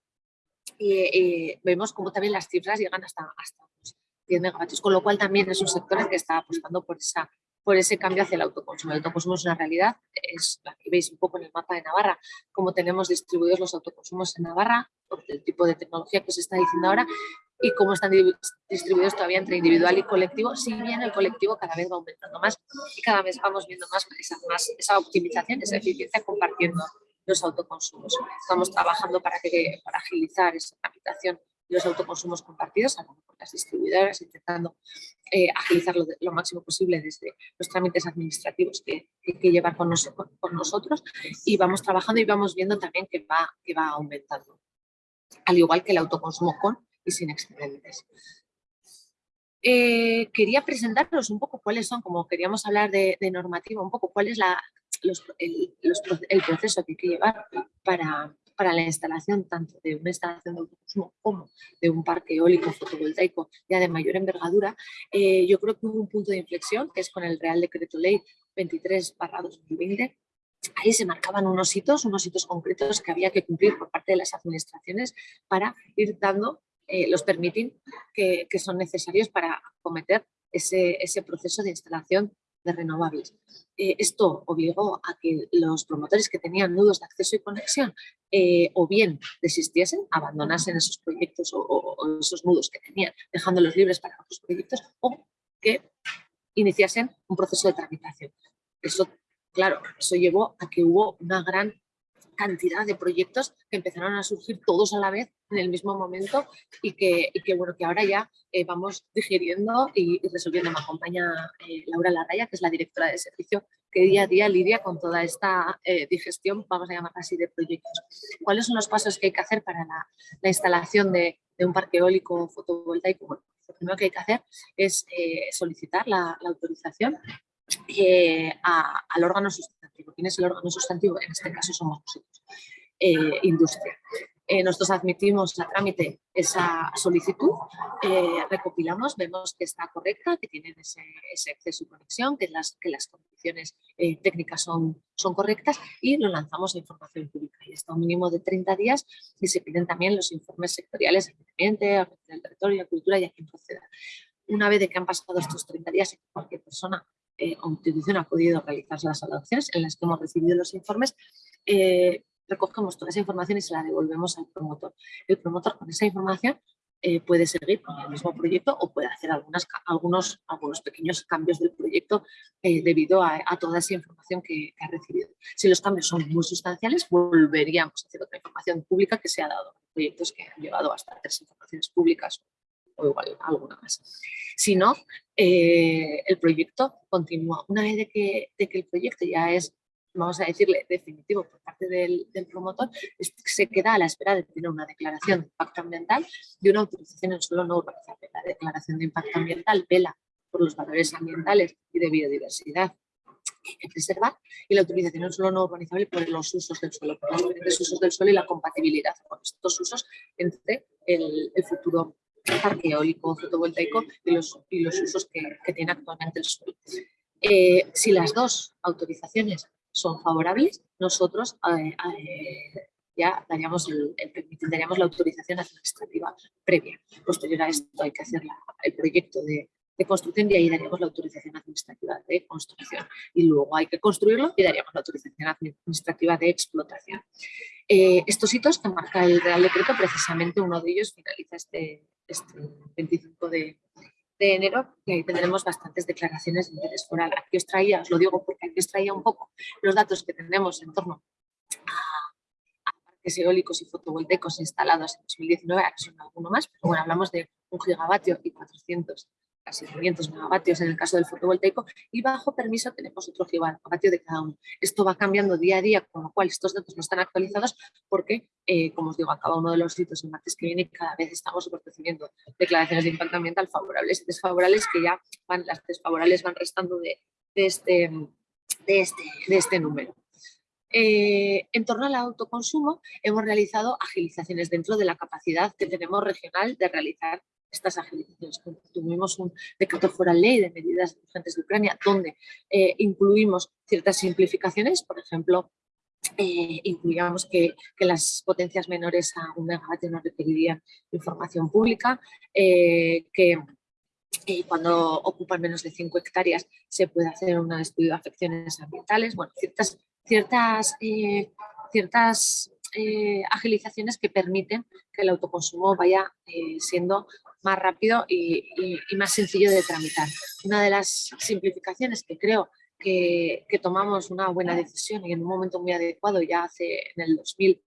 y, vemos como también las cifras llegan hasta, hasta 10 megavatios, con lo cual también es un sector que está apostando por, esa, por ese cambio hacia el autoconsumo. El autoconsumo es una realidad, es la que veis un poco en el mapa de Navarra, cómo tenemos distribuidos los autoconsumos en Navarra, por el tipo de tecnología que se está diciendo ahora, y cómo están distribuidos todavía entre individual y colectivo, si bien el colectivo cada vez va aumentando más y cada vez vamos viendo más esa, más, esa optimización, esa eficiencia compartiendo los autoconsumos. Estamos trabajando para, que, para agilizar esa tramitación de los autoconsumos compartidos, hablando con las distribuidoras, intentando eh, agilizarlo lo máximo posible desde los trámites administrativos que, que, llevar con, con, nosotros y vamos trabajando y vamos viendo también que va, que va aumentando, al igual que el autoconsumo con y sin excedentes. Eh, quería presentaros un poco cuáles son, como queríamos hablar de, de normativa, un poco cuál es la, el, proceso que hay que llevar para, para la instalación tanto de una instalación de autoconsumo como de un parque eólico fotovoltaico ya de mayor envergadura, eh, yo creo que hubo un punto de inflexión que es con el Real Decreto Ley 23 2020 ahí se marcaban unos hitos, unos hitos concretos que había que cumplir por parte de las administraciones para ir dando eh, los permitting que, que, son necesarios para acometer ese, ese proceso de instalación de renovables. Eh, esto obligó a que los promotores que tenían nudos de acceso y conexión eh, o bien desistiesen, abandonasen esos proyectos o, esos nudos que tenían, dejándolos libres para otros proyectos, o que iniciasen un proceso de tramitación. Eso, claro, eso llevó a que hubo una gran cantidad de proyectos que empezaron a surgir todos a la vez en el mismo momento y que, bueno, que ahora ya eh, vamos digiriendo y, resolviendo. Me acompaña eh, Laura Larraya, que es la directora de servicio, que día a día lidia con toda esta eh, digestión, vamos a llamarla así, de proyectos. ¿Cuáles son los pasos que hay que hacer para la, la instalación de, un parque eólico fotovoltaico? Bueno, lo primero que hay que hacer es solicitar la, la autorización al órgano sustantivo. ¿Quién es el órgano sustantivo? En este caso somos nosotros, industria. Eh, nosotros admitimos a trámite esa solicitud, eh, recopilamos, vemos que está correcta, que tienen ese, acceso y conexión, que las, que las condiciones eh, técnicas son, son correctas y lo lanzamos a información pública. Y está un mínimo de 30 días y se piden también los informes sectoriales al ambiente, del territorio, cultura y a quien proceda. Una vez de que han pasado estos 30 días cualquier persona o institución ha podido realizar las adopciones en las que hemos recibido los informes, recogemos toda esa información y se la devolvemos al promotor. El promotor con esa información eh, puede seguir con el mismo proyecto o puede hacer algunas, algunos, algunos pequeños cambios del proyecto eh, debido a, toda esa información que, ha recibido. Si los cambios son muy sustanciales, volveríamos a hacer otra información pública que se ha dado. Proyectos que han llevado hasta tres informaciones públicas o igual alguna más. Si no, eh, el proyecto continúa. Una vez de que, de que el proyecto ya es vamos a decirle, definitivo por parte del, promotor, se queda a la espera de tener una declaración de impacto ambiental y una autorización en suelo no urbanizable. La declaración de impacto ambiental vela por los valores ambientales y de biodiversidad que preservar y la autorización en suelo no urbanizable por los usos del suelo, por los diferentes usos del suelo y la compatibilidad con estos usos entre el, futuro parque eólico fotovoltaico y los, y los usos que, tiene actualmente el suelo. Eh, si las dos autorizaciones son favorables, nosotros eh, eh, ya daríamos, el, daríamos la autorización administrativa previa. Posterior a esto hay que hacer el proyecto de, construcción y ahí daríamos la autorización administrativa de construcción. Y luego hay que construirlo y daríamos la autorización administrativa de explotación. Eh, estos hitos que marca el Real Decreto, precisamente uno de ellos finaliza este, este 25 de, de enero y ahí tendremos bastantes declaraciones de interés foral. Aquí os traía, os lo digo porque aquí os traía un poco los datos que tenemos en torno a, parques eólicos y fotovoltaicos instalados en 2019, aquí son alguno más, pero bueno, hablamos de un gigavatio y 400 casi 500 megavatios en el caso del fotovoltaico y bajo permiso tenemos otro gigavatio de cada uno. Esto va cambiando día a día, con lo cual estos datos no están actualizados porque, eh, como os digo, a cada uno de los sitios en martes que viene cada vez estamos recibiendo declaraciones de impacto ambiental favorables y desfavorables que ya van, las desfavorables van restando de, este, de, este, de este número. Eh, en torno al autoconsumo hemos realizado agilizaciones dentro de la capacidad que tenemos regional de realizar estas agilizaciones. Tuvimos un decreto foral ley de medidas urgentes de Ucrania donde eh, incluimos ciertas simplificaciones, por ejemplo, eh, incluíamos que, las potencias menores a un megavatio no requerirían información pública, eh, que cuando ocupan menos de 5 hectáreas se puede hacer un estudio de afecciones ambientales, bueno, ciertas, ciertas, ciertas agilizaciones que permiten que el autoconsumo vaya siendo más rápido y, más sencillo de tramitar. Una de las simplificaciones que creo que, tomamos una buena decisión y en un momento muy adecuado ya hace en el 2000,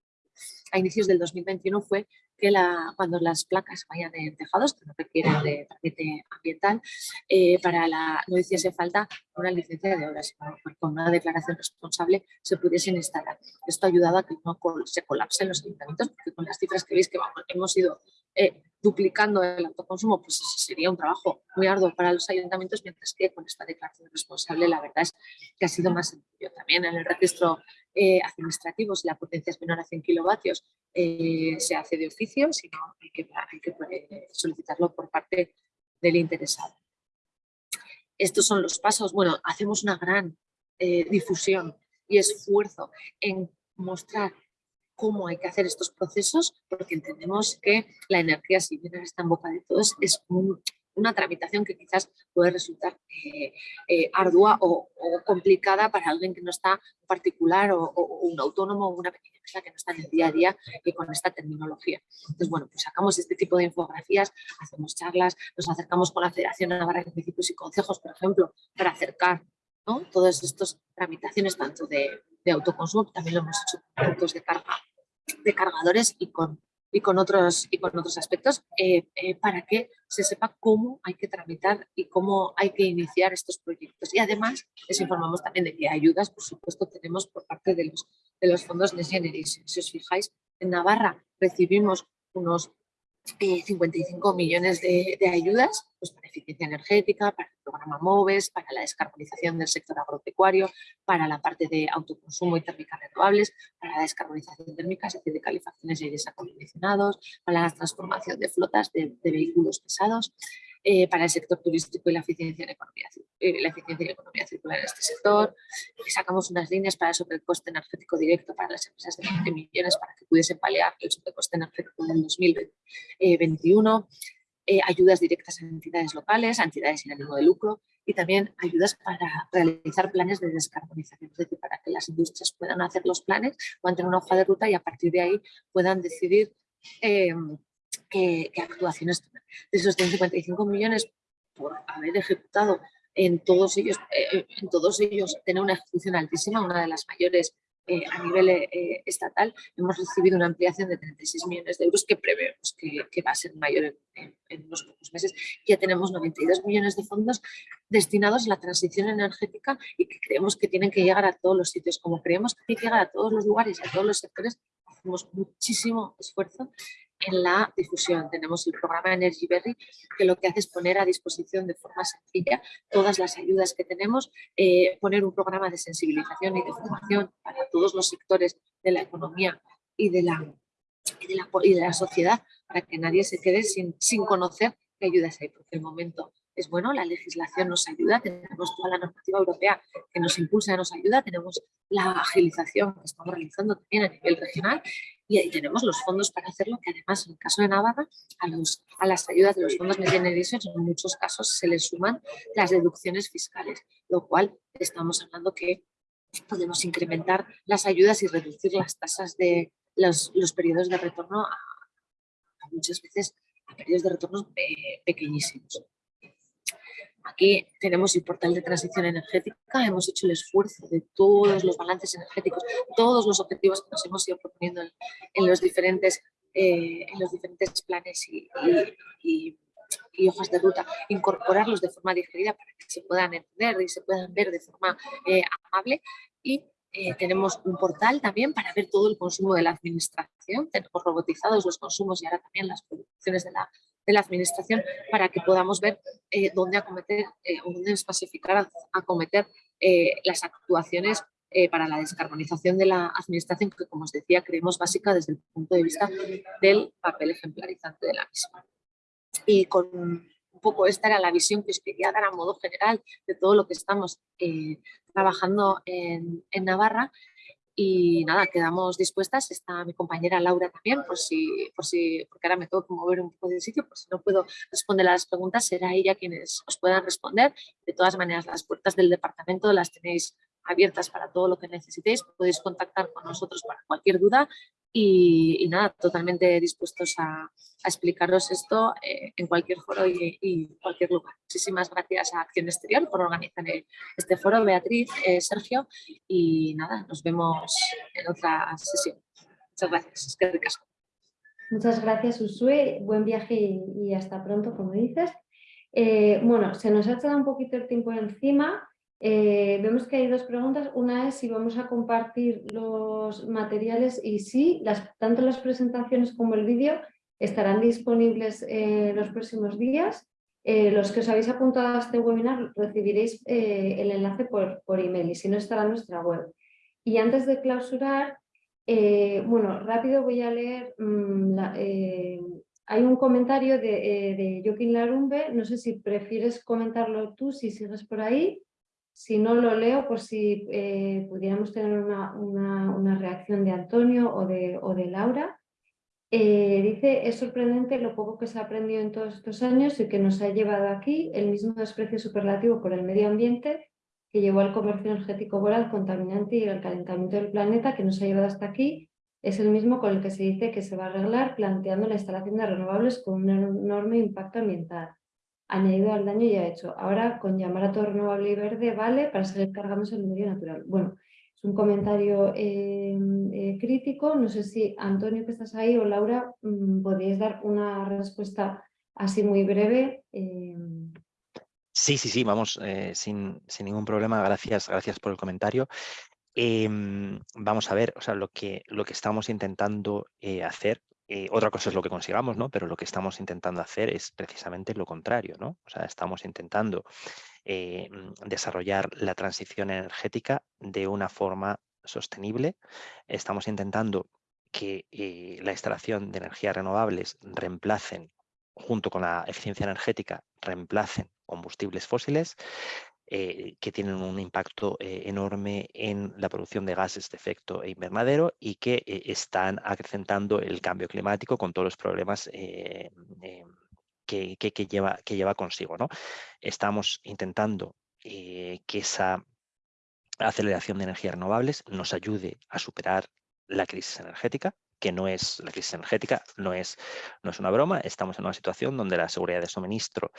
a inicios del 2021 fue que la, cuando las placas vayan en tejados, que no requieren de trámite ambiental, eh, para la, no hiciese falta una licencia de obras, con una declaración responsable se pudiesen instalar. Esto ha ayudado a que no se colapsen los ayuntamientos, porque con las cifras que veis que vamos, hemos ido eh, duplicando el autoconsumo, pues sería un trabajo muy arduo para los ayuntamientos, mientras que con esta declaración responsable la verdad es que ha sido más sencillo. También en el registro eh, administrativo, si la potencia es menor a 100 kilovatios, eh, se hace de oficio, si no hay que, hay que solicitarlo por parte del interesado. Estos son los pasos. Bueno, hacemos una gran difusión y esfuerzo en mostrar cómo hay que hacer estos procesos, porque entendemos que la energía, si bien está en boca de todos, es una tramitación que quizás puede resultar eh, eh, ardua o, complicada para alguien que no está particular o, un autónomo o una pequeña empresa que no está en el día a día y con esta terminología. Entonces, bueno, pues sacamos este tipo de infografías, hacemos charlas, nos acercamos con la Federación Navarra de Municipios y Consejos, por ejemplo, para acercar ¿no? todas estas tramitaciones tanto de, de autoconsumo, también lo hemos hecho con puntos de carga de cargadores y con, y con, otros, y con otros aspectos eh, eh, para que se sepa cómo hay que tramitar y cómo hay que iniciar estos proyectos. Y además les informamos también de que ayudas, por supuesto, tenemos por parte de los, de los fondos Next Generation. Si os fijáis, en Navarra recibimos unos 55 millones de, ayudas pues, eficiencia energética, para el programa MOVES, para la descarbonización del sector agropecuario, para la parte de autoconsumo y térmicas renovables, para la descarbonización térmica, es decir, de calefacciones y aires acondicionados, para la transformación de flotas de vehículos pesados, eh, para el sector turístico y la eficiencia en economía, eh, la eficiencia y economía circular en este sector. Sacamos unas líneas para el sobrecoste energético directo para las empresas de 20 millones para que pudiesen paliar el sobrecoste energético del 2021. Eh, ayudas directas a entidades locales, a entidades sin ánimo de lucro y también ayudas para realizar planes de descarbonización, es decir, para que las industrias puedan hacer los planes, puedan tener una hoja de ruta y a partir de ahí puedan decidir qué, actuaciones De esos 155 millones por haber ejecutado en todos ellos, eh, en todos ellos tener una ejecución altísima, una de las mayores eh, a nivel estatal, hemos recibido una ampliación de 36 millones de euros que prevemos que, va a ser mayor en, unos pocos meses. Ya tenemos 92 millones de fondos destinados a la transición energética y que creemos que tienen que llegar a todos los sitios. Como creemos que tienen que llegar a todos los lugares a todos los sectores, hacemos muchísimo esfuerzo en la difusión. Tenemos el programa Energy Berry, que lo que hace es poner a disposición de forma sencilla todas las ayudas que tenemos, eh, poner un programa de sensibilización y de formación para todos los sectores de la economía y de la, y de la, y de la sociedad, para que nadie se quede sin, sin conocer qué ayudas hay, porque el momento es bueno, la legislación nos ayuda, tenemos toda la normativa europea que nos impulsa, nos ayuda, tenemos la agilización que estamos realizando también a nivel regional y tenemos los fondos para hacerlo, que además en el caso de Navarra, a, los, a las ayudas de los fondos Next Generation en muchos casos se les suman las deducciones fiscales, lo cual estamos hablando que podemos incrementar las ayudas y reducir las tasas de los, los periodos de retorno a, muchas veces a periodos de retorno pequeñísimos. Aquí tenemos el portal de transición energética, hemos hecho el esfuerzo de todos los balances energéticos, todos los objetivos que nos hemos ido proponiendo en, los, diferentes, eh, en los diferentes planes y, hojas de ruta, incorporarlos de forma digerida para que se puedan entender y se puedan ver de forma eh, amable. Y eh, tenemos un portal también para ver todo el consumo de la administración, tenemos robotizados los consumos y ahora también las producciones de la, de la administración para que podamos ver eh, dónde acometer eh, dónde especificar acometer eh, las actuaciones para la descarbonización de la administración que, como os decía, creemos básica desde el punto de vista del papel ejemplarizante de la misma. Y con un poco esta era la visión que os quería dar a modo general de todo lo que estamos trabajando en, en Navarra y nada, quedamos dispuestas, está mi compañera Laura también, por si, por si, porque ahora me tengo que mover un poco de sitio, por si no puedo responder a las preguntas, será ella quienes os puedan responder. De todas maneras, las puertas del departamento las tenéis abiertas para todo lo que necesitéis, podéis contactar con nosotros para cualquier duda y, nada, totalmente dispuestos a, explicaros esto eh, en cualquier foro y, cualquier lugar. Muchísimas gracias a Acción Exterior por organizar este foro, Beatriz, eh, Sergio, y nada, nos vemos en otra sesión. Muchas gracias. Muchas gracias, Usue. Buen viaje y, hasta pronto, como dices. Eh, bueno, se nos ha echado un poquito el tiempo encima. Eh, vemos que hay dos preguntas. Una es si vamos a compartir los materiales y sí, tanto las presentaciones como el vídeo estarán disponibles eh, los próximos días. Eh, los que os habéis apuntado a este webinar recibiréis el enlace por, por, email y si no estará en nuestra web. Y antes de clausurar, bueno, rápido voy a leer, mm, hay un comentario de, de Joaquín Larumbe, no sé si prefieres comentarlo tú, si sigues por ahí. Si no lo leo, por si eh, pudiéramos tener una, reacción de Antonio o de, o de Laura. Eh, dice, es sorprendente lo poco que se ha aprendido en todos estos años y que nos ha llevado aquí el mismo desprecio superlativo por el medio ambiente que llevó al comercio energético voraz contaminante y el calentamiento del planeta que nos ha llevado hasta aquí es el mismo con el que se dice que se va a arreglar planteando la instalación de renovables con un enorme impacto ambiental añadido al daño ya hecho. Ahora con llamar a todo renovable y verde vale para seguir cargándose el medio natural. Bueno, es un comentario eh, eh, crítico. No sé si Antonio que estás ahí o Laura mm, podéis dar una respuesta así muy breve. Eh. Sí, sí, sí, vamos, sin, ningún problema. Gracias, gracias por el comentario. Em, vamos a ver, o sea, lo que, lo que estamos intentando hacer eh, otra cosa es lo que consigamos, ¿no? Pero lo que estamos intentando hacer es precisamente lo contrario, ¿no? O sea, estamos intentando eh, mm, desarrollar la transición energética de una forma sostenible. Estamos intentando que eh, la instalación de energías renovables reemplacen, junto con la eficiencia energética, reemplacen combustibles fósiles eh, que tienen un impacto eh, enorme en la producción de gases de efecto invernadero y que eh, están acrecentando el cambio climático con todos los problemas que, que, lleva, que lleva consigo. ¿no? Estamos intentando que esa aceleración de energías renovables nos ayude a superar la crisis energética que no es la crisis energética, no es, no es una broma, estamos en una situación donde la seguridad de suministro,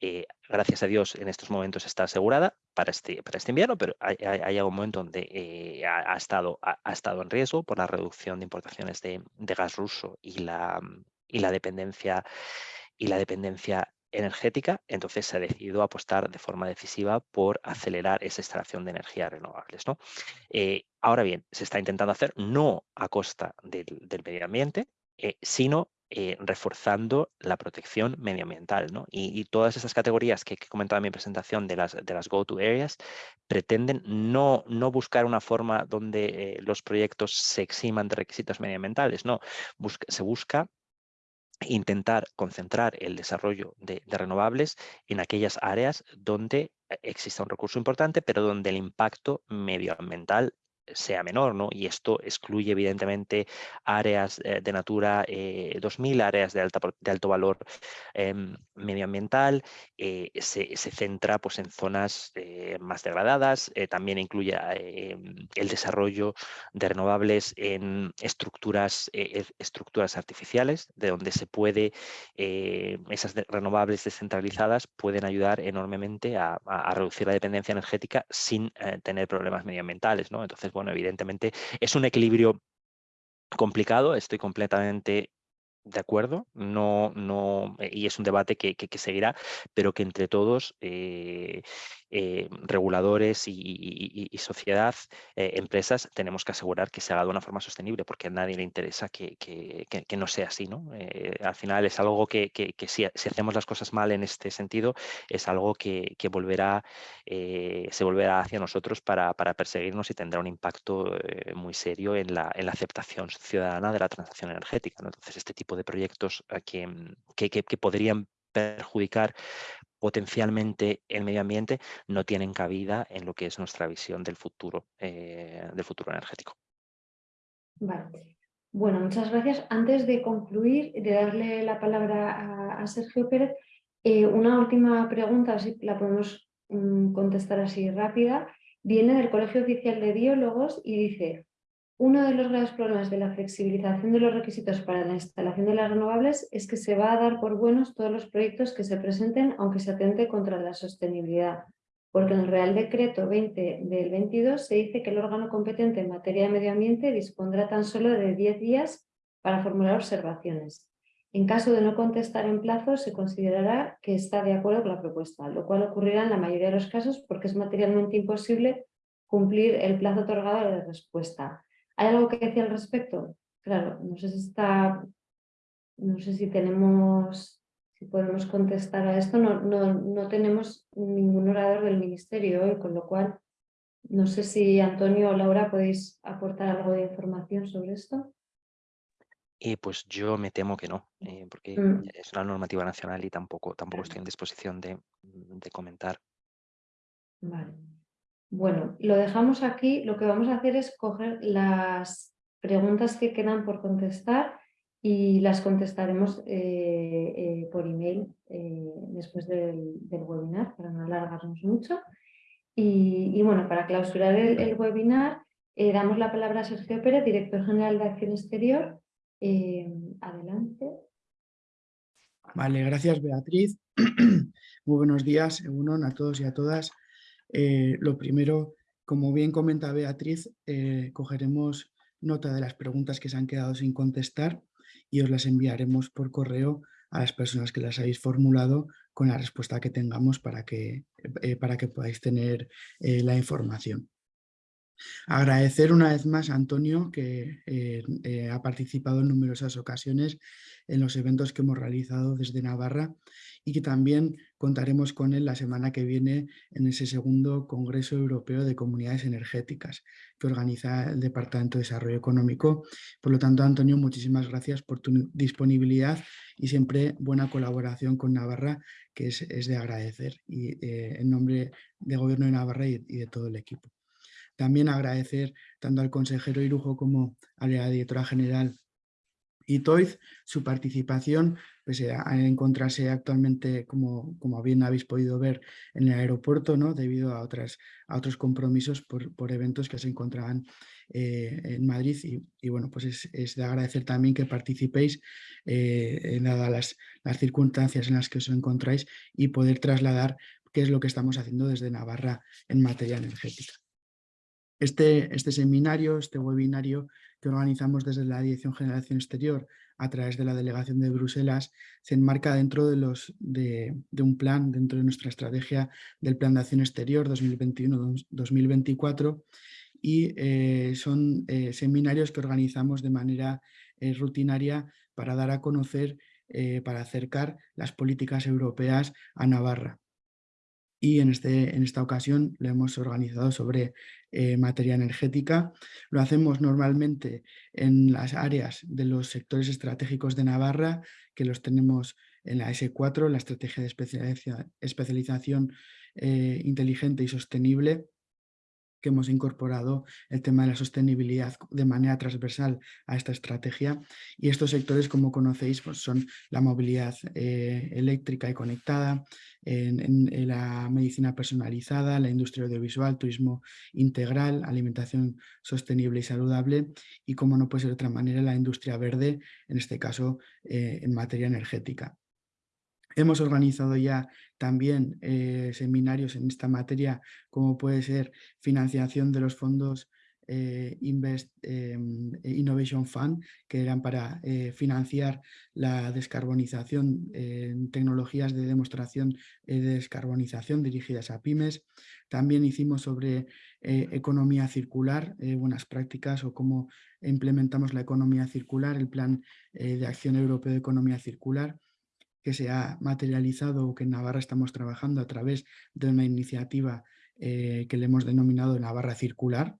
eh, gracias a Dios, en estos momentos está asegurada para este, para este invierno, pero hay, hay, un momento donde eh, ha, estado, ha, estado en riesgo por la reducción de importaciones de, de gas ruso y la, y la dependencia y la dependencia energética, entonces se ha decidido apostar de forma decisiva por acelerar esa extracción de energías renovables. ¿no? Eh, ahora bien, se está intentando hacer no a costa del, medio ambiente, eh, sino eh, reforzando la protección medioambiental. ¿no? Y, todas esas categorías que, he comentado en mi presentación de las, de las go-to areas pretenden no, no buscar una forma donde los proyectos se eximan de requisitos medioambientales, no, se busca intentar concentrar el desarrollo de, renovables en aquellas áreas donde eh, exista un recurso importante, pero donde el impacto medioambiental sea menor, ¿no? Y esto excluye evidentemente áreas eh, de Natura 2000, eh, áreas de, alta, de alto valor em, medioambiental, eh, se, centra pues, en zonas más degradadas, también incluye em, el desarrollo de renovables en estructuras, estructuras artificiales, de donde se puede, esas renovables descentralizadas pueden ayudar enormemente a, a, reducir la dependencia energética sin tener problemas medioambientales, ¿no? Entonces, bueno, evidentemente es un equilibrio complicado, estoy completamente de acuerdo, no, no, y es un debate que, que, seguirá, pero que entre todos eh, eh, reguladores y, sociedad, eh, empresas, tenemos que asegurar que se haga de una forma sostenible porque a nadie le interesa que, no sea así. ¿no? Eh, al final es algo que, si, hacemos las cosas mal en este sentido, es algo que, volverá, se volverá hacia nosotros para, perseguirnos y tendrá un impacto muy serio en la, en la, aceptación ciudadana de la transacción energética. Entonces, este tipo de proyectos que podrían perjudicar potencialmente el medio ambiente no tienen cabida en lo que es nuestra visión del futuro, eh, del futuro energético. Vale. Bueno, muchas gracias. Antes de concluir, de darle la palabra a, Sergio Pérez, eh, una última pregunta, si la podemos mm, contestar así rápida. Viene del Colegio Oficial de Biólogos y dice, uno de los graves problemas de la flexibilización de los requisitos para la instalación de las renovables es que se va a dar por buenos todos los proyectos que se presenten aunque se atente contra la sostenibilidad, porque en el Real Decreto 20 del 22 se dice que el órgano competente en materia de medio ambiente dispondrá tan solo de 10 días para formular observaciones. En caso de no contestar en plazo, se considerará que está de acuerdo con la propuesta, lo cual ocurrirá en la mayoría de los casos porque es materialmente imposible cumplir el plazo otorgado de respuesta. ¿Hay algo que decir al respecto? Claro, no sé si está, no sé si tenemos, si podemos contestar a esto, no, no, no tenemos ningún orador del ministerio hoy, con lo cual no sé si Antonio o Laura podéis aportar algo de información sobre esto. Eh, pues yo me temo que no, eh, porque mm. es una normativa nacional y tampoco, tampoco estoy en disposición de, de comentar. Vale. Bueno, lo dejamos aquí. Lo que vamos a hacer es coger las preguntas que quedan por contestar y las contestaremos eh, eh, por email eh, después del, webinar para no alargarnos mucho. Y, bueno, para clausurar el, webinar damos la palabra a Sergio Pérez, Director General de Acción Exterior. adelante. Vale, gracias Beatriz. Muy buenos días, a todos y a todas. Eh, lo primero, como bien comenta Beatriz, eh, cogeremos nota de las preguntas que se han quedado sin contestar y os las enviaremos por correo a las personas que las habéis formulado con la respuesta que tengamos para que, eh, para que podáis tener la información. Agradecer una vez más a Antonio que eh, eh, ha participado en numerosas ocasiones en los eventos que hemos realizado desde Navarra y que también contaremos con él la semana que viene en ese segundo Congreso Europeo de Comunidades Energéticas que organiza el Departamento de Desarrollo Económico. Por lo tanto, Antonio, muchísimas gracias por tu disponibilidad y siempre buena colaboración con Navarra, que es, de agradecer y, eh, en nombre del Gobierno de Navarra y de todo el equipo. También agradecer tanto al consejero Irujo como a la directora general Itoiz su participación, pese a encontrarse actualmente, como, como bien habéis podido ver, en el aeropuerto, ¿no? debido a, otras, a otros compromisos por, por eventos que se encontraban eh, en Madrid. Y, bueno, pues es, de agradecer también que participéis, eh, dadas las, las circunstancias en las que os encontráis, y poder trasladar qué es lo que estamos haciendo desde Navarra en materia energética. Este, este, seminario, este webinario que organizamos desde la Dirección General de Acción Exterior a través de la Delegación de Bruselas se enmarca dentro de, los, de, un plan, dentro de nuestra estrategia del Plan de Acción Exterior 2021-2024 y eh, son eh, seminarios que organizamos de manera eh, rutinaria para dar a conocer, para acercar las políticas europeas a Navarra y en, este, en esta ocasión lo hemos organizado sobre eh, materia energética. Lo hacemos normalmente en las áreas de los sectores estratégicos de Navarra, que los tenemos en la S4, la Estrategia de Especialización eh, Inteligente y Sostenible, que hemos incorporado el tema de la sostenibilidad de manera transversal a esta estrategia y estos sectores como conocéis pues son la movilidad eh, eléctrica y conectada, la medicina personalizada, la industria audiovisual, turismo integral, alimentación sostenible y saludable y como no puede ser de otra manera la industria verde, en este caso eh, en materia energética. Hemos organizado ya también eh, seminarios en esta materia, como puede ser financiación de los fondos eh, Invest em, Innovation Fund, que eran para eh, financiar la descarbonización en tecnologías de demostración de descarbonización dirigidas a pymes. También hicimos sobre economía circular, buenas prácticas o cómo implementamos la economía circular, el Plan de Acción Europeo de Economía Circular que se ha materializado o que en Navarra estamos trabajando a través de una iniciativa eh, que le hemos denominado Navarra Circular,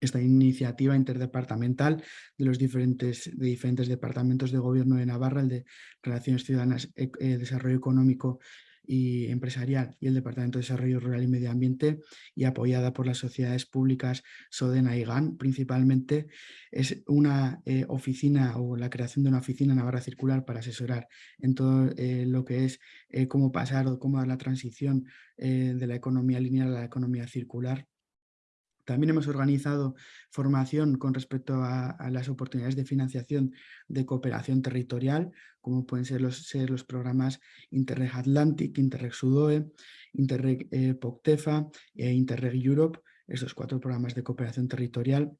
esta iniciativa interdepartamental de los diferentes, de diferentes departamentos de gobierno de Navarra, el de Relaciones Ciudadanas, eh, Desarrollo Económico y empresarial y el Departamento de Desarrollo Rural y Medio Ambiente y apoyada por las sociedades públicas Sodena y GAN principalmente, es una eh, oficina o la creación de una oficina Navarra Circular para asesorar en todo eh, lo que es eh, cómo pasar o cómo dar la transición de la economía lineal a la economía circular también hemos organizado formación con respecto a, las oportunidades de financiación de cooperación territorial, como pueden ser los, programas Interreg Atlantic, Interreg Sudoe, Interreg eh, POCTEFA e Interreg Europe, estos cuatro programas de cooperación territorial,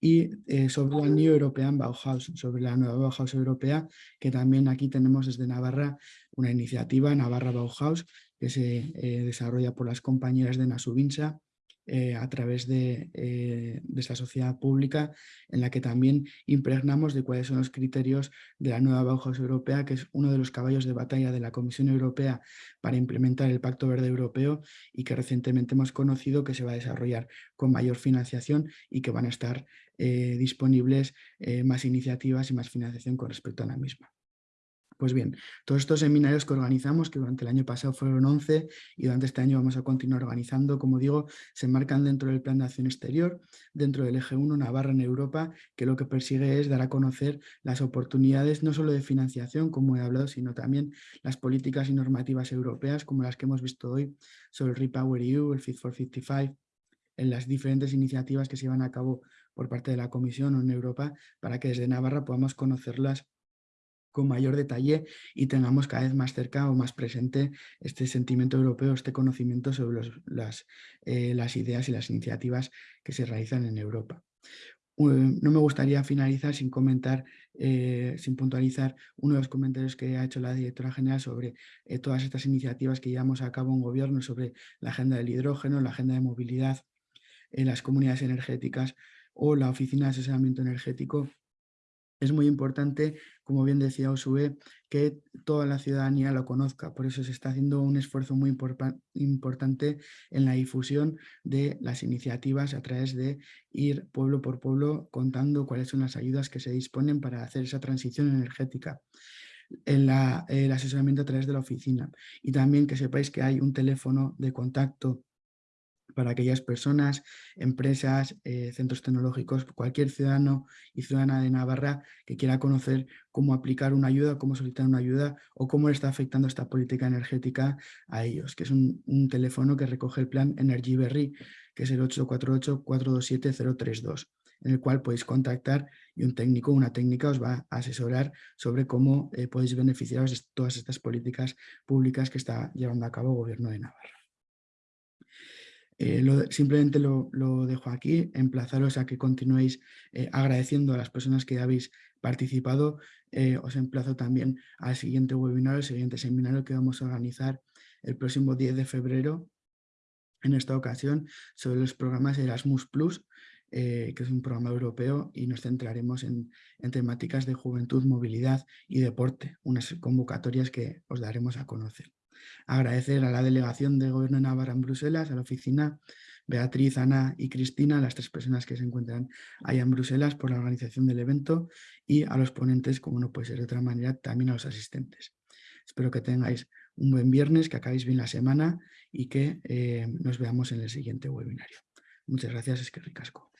y eh, sobre la New European Bauhaus, sobre la nueva Bauhaus europea, que también aquí tenemos desde Navarra una iniciativa, Navarra Bauhaus, que se eh, desarrolla por las compañeras de Nasubinsa, eh, a través de, eh, de, esta sociedad pública en la que también impregnamos de cuáles son los criterios de la nueva Bauhaus Europea, que es uno de los caballos de batalla de la Comisión Europea para implementar el Pacto Verde Europeo y que recientemente hemos conocido que se va a desarrollar con mayor financiación y que van a estar eh, disponibles más iniciativas y más financiación con respecto a la misma. Pues bien, todos estos seminarios que organizamos, que durante el año pasado fueron 11 y durante este año vamos a continuar organizando, como digo, se marcan dentro del Plan de Acción Exterior, dentro del Eje 1 Navarra en Europa, que lo que persigue es dar a conocer las oportunidades no solo de financiación, como he hablado, sino también las políticas y normativas europeas, como las que hemos visto hoy sobre el Repower EU, el Fit for 55, en las diferentes iniciativas que se llevan a cabo por parte de la Comisión o en Europa, para que desde Navarra podamos conocerlas con mayor detalle y tengamos cada vez más cerca o más presente este sentimiento europeo, este conocimiento sobre las, eh, las ideas y las iniciativas que se realizan en Europa. no me gustaría finalizar sin comentar, eh, sin puntualizar uno de los comentarios que ha hecho la directora general sobre eh, todas estas iniciativas que llevamos a cabo en gobierno sobre la agenda del hidrógeno, la agenda de movilidad las comunidades energéticas o la Oficina de Asesoramiento Energético es muy importante, como bien decía Osue, que toda la ciudadanía lo conozca. Por eso se está haciendo un esfuerzo muy importante en la difusión de las iniciativas a través de ir pueblo por pueblo contando cuáles son las ayudas que se disponen para hacer esa transición energética. En el asesoramiento a través de la oficina y también que sepáis que hay un teléfono de contacto para aquellas personas, empresas, eh, centros tecnológicos, cualquier ciudadano y ciudadana de Navarra que quiera conocer cómo aplicar una ayuda, cómo solicitar una ayuda o cómo le está afectando esta política energética a ellos, que es un, teléfono que recoge el plan Energy Berry, que es el 848-427-032, en el cual podéis contactar y un técnico una técnica os va a asesorar sobre cómo eh, podéis beneficiaros de todas estas políticas públicas que está llevando a cabo el Gobierno de Navarra. Eh, simplemente lo, dejo aquí, emplazaros a que continuéis eh, agradeciendo a las personas que habéis participado. Eh, os emplazo también al siguiente webinar, al siguiente seminario que vamos a organizar el próximo 10 de febrero, en esta ocasión, sobre los programas Erasmus+, que es un programa europeo y nos centraremos en, en temáticas de juventud, movilidad y deporte, unas convocatorias que os daremos a conocer. Agradecer a la delegación de Gobierno de Navarra en Bruselas, a la oficina, Beatriz, Ana y Cristina, las tres personas que se encuentran allá en Bruselas por la organización del evento y a los ponentes, como no puede ser de otra manera, también a los asistentes. Espero que tengáis un buen viernes, que acabéis bien la semana y que eh, nos veamos en el siguiente webinario. Muchas gracias, es que ricasco.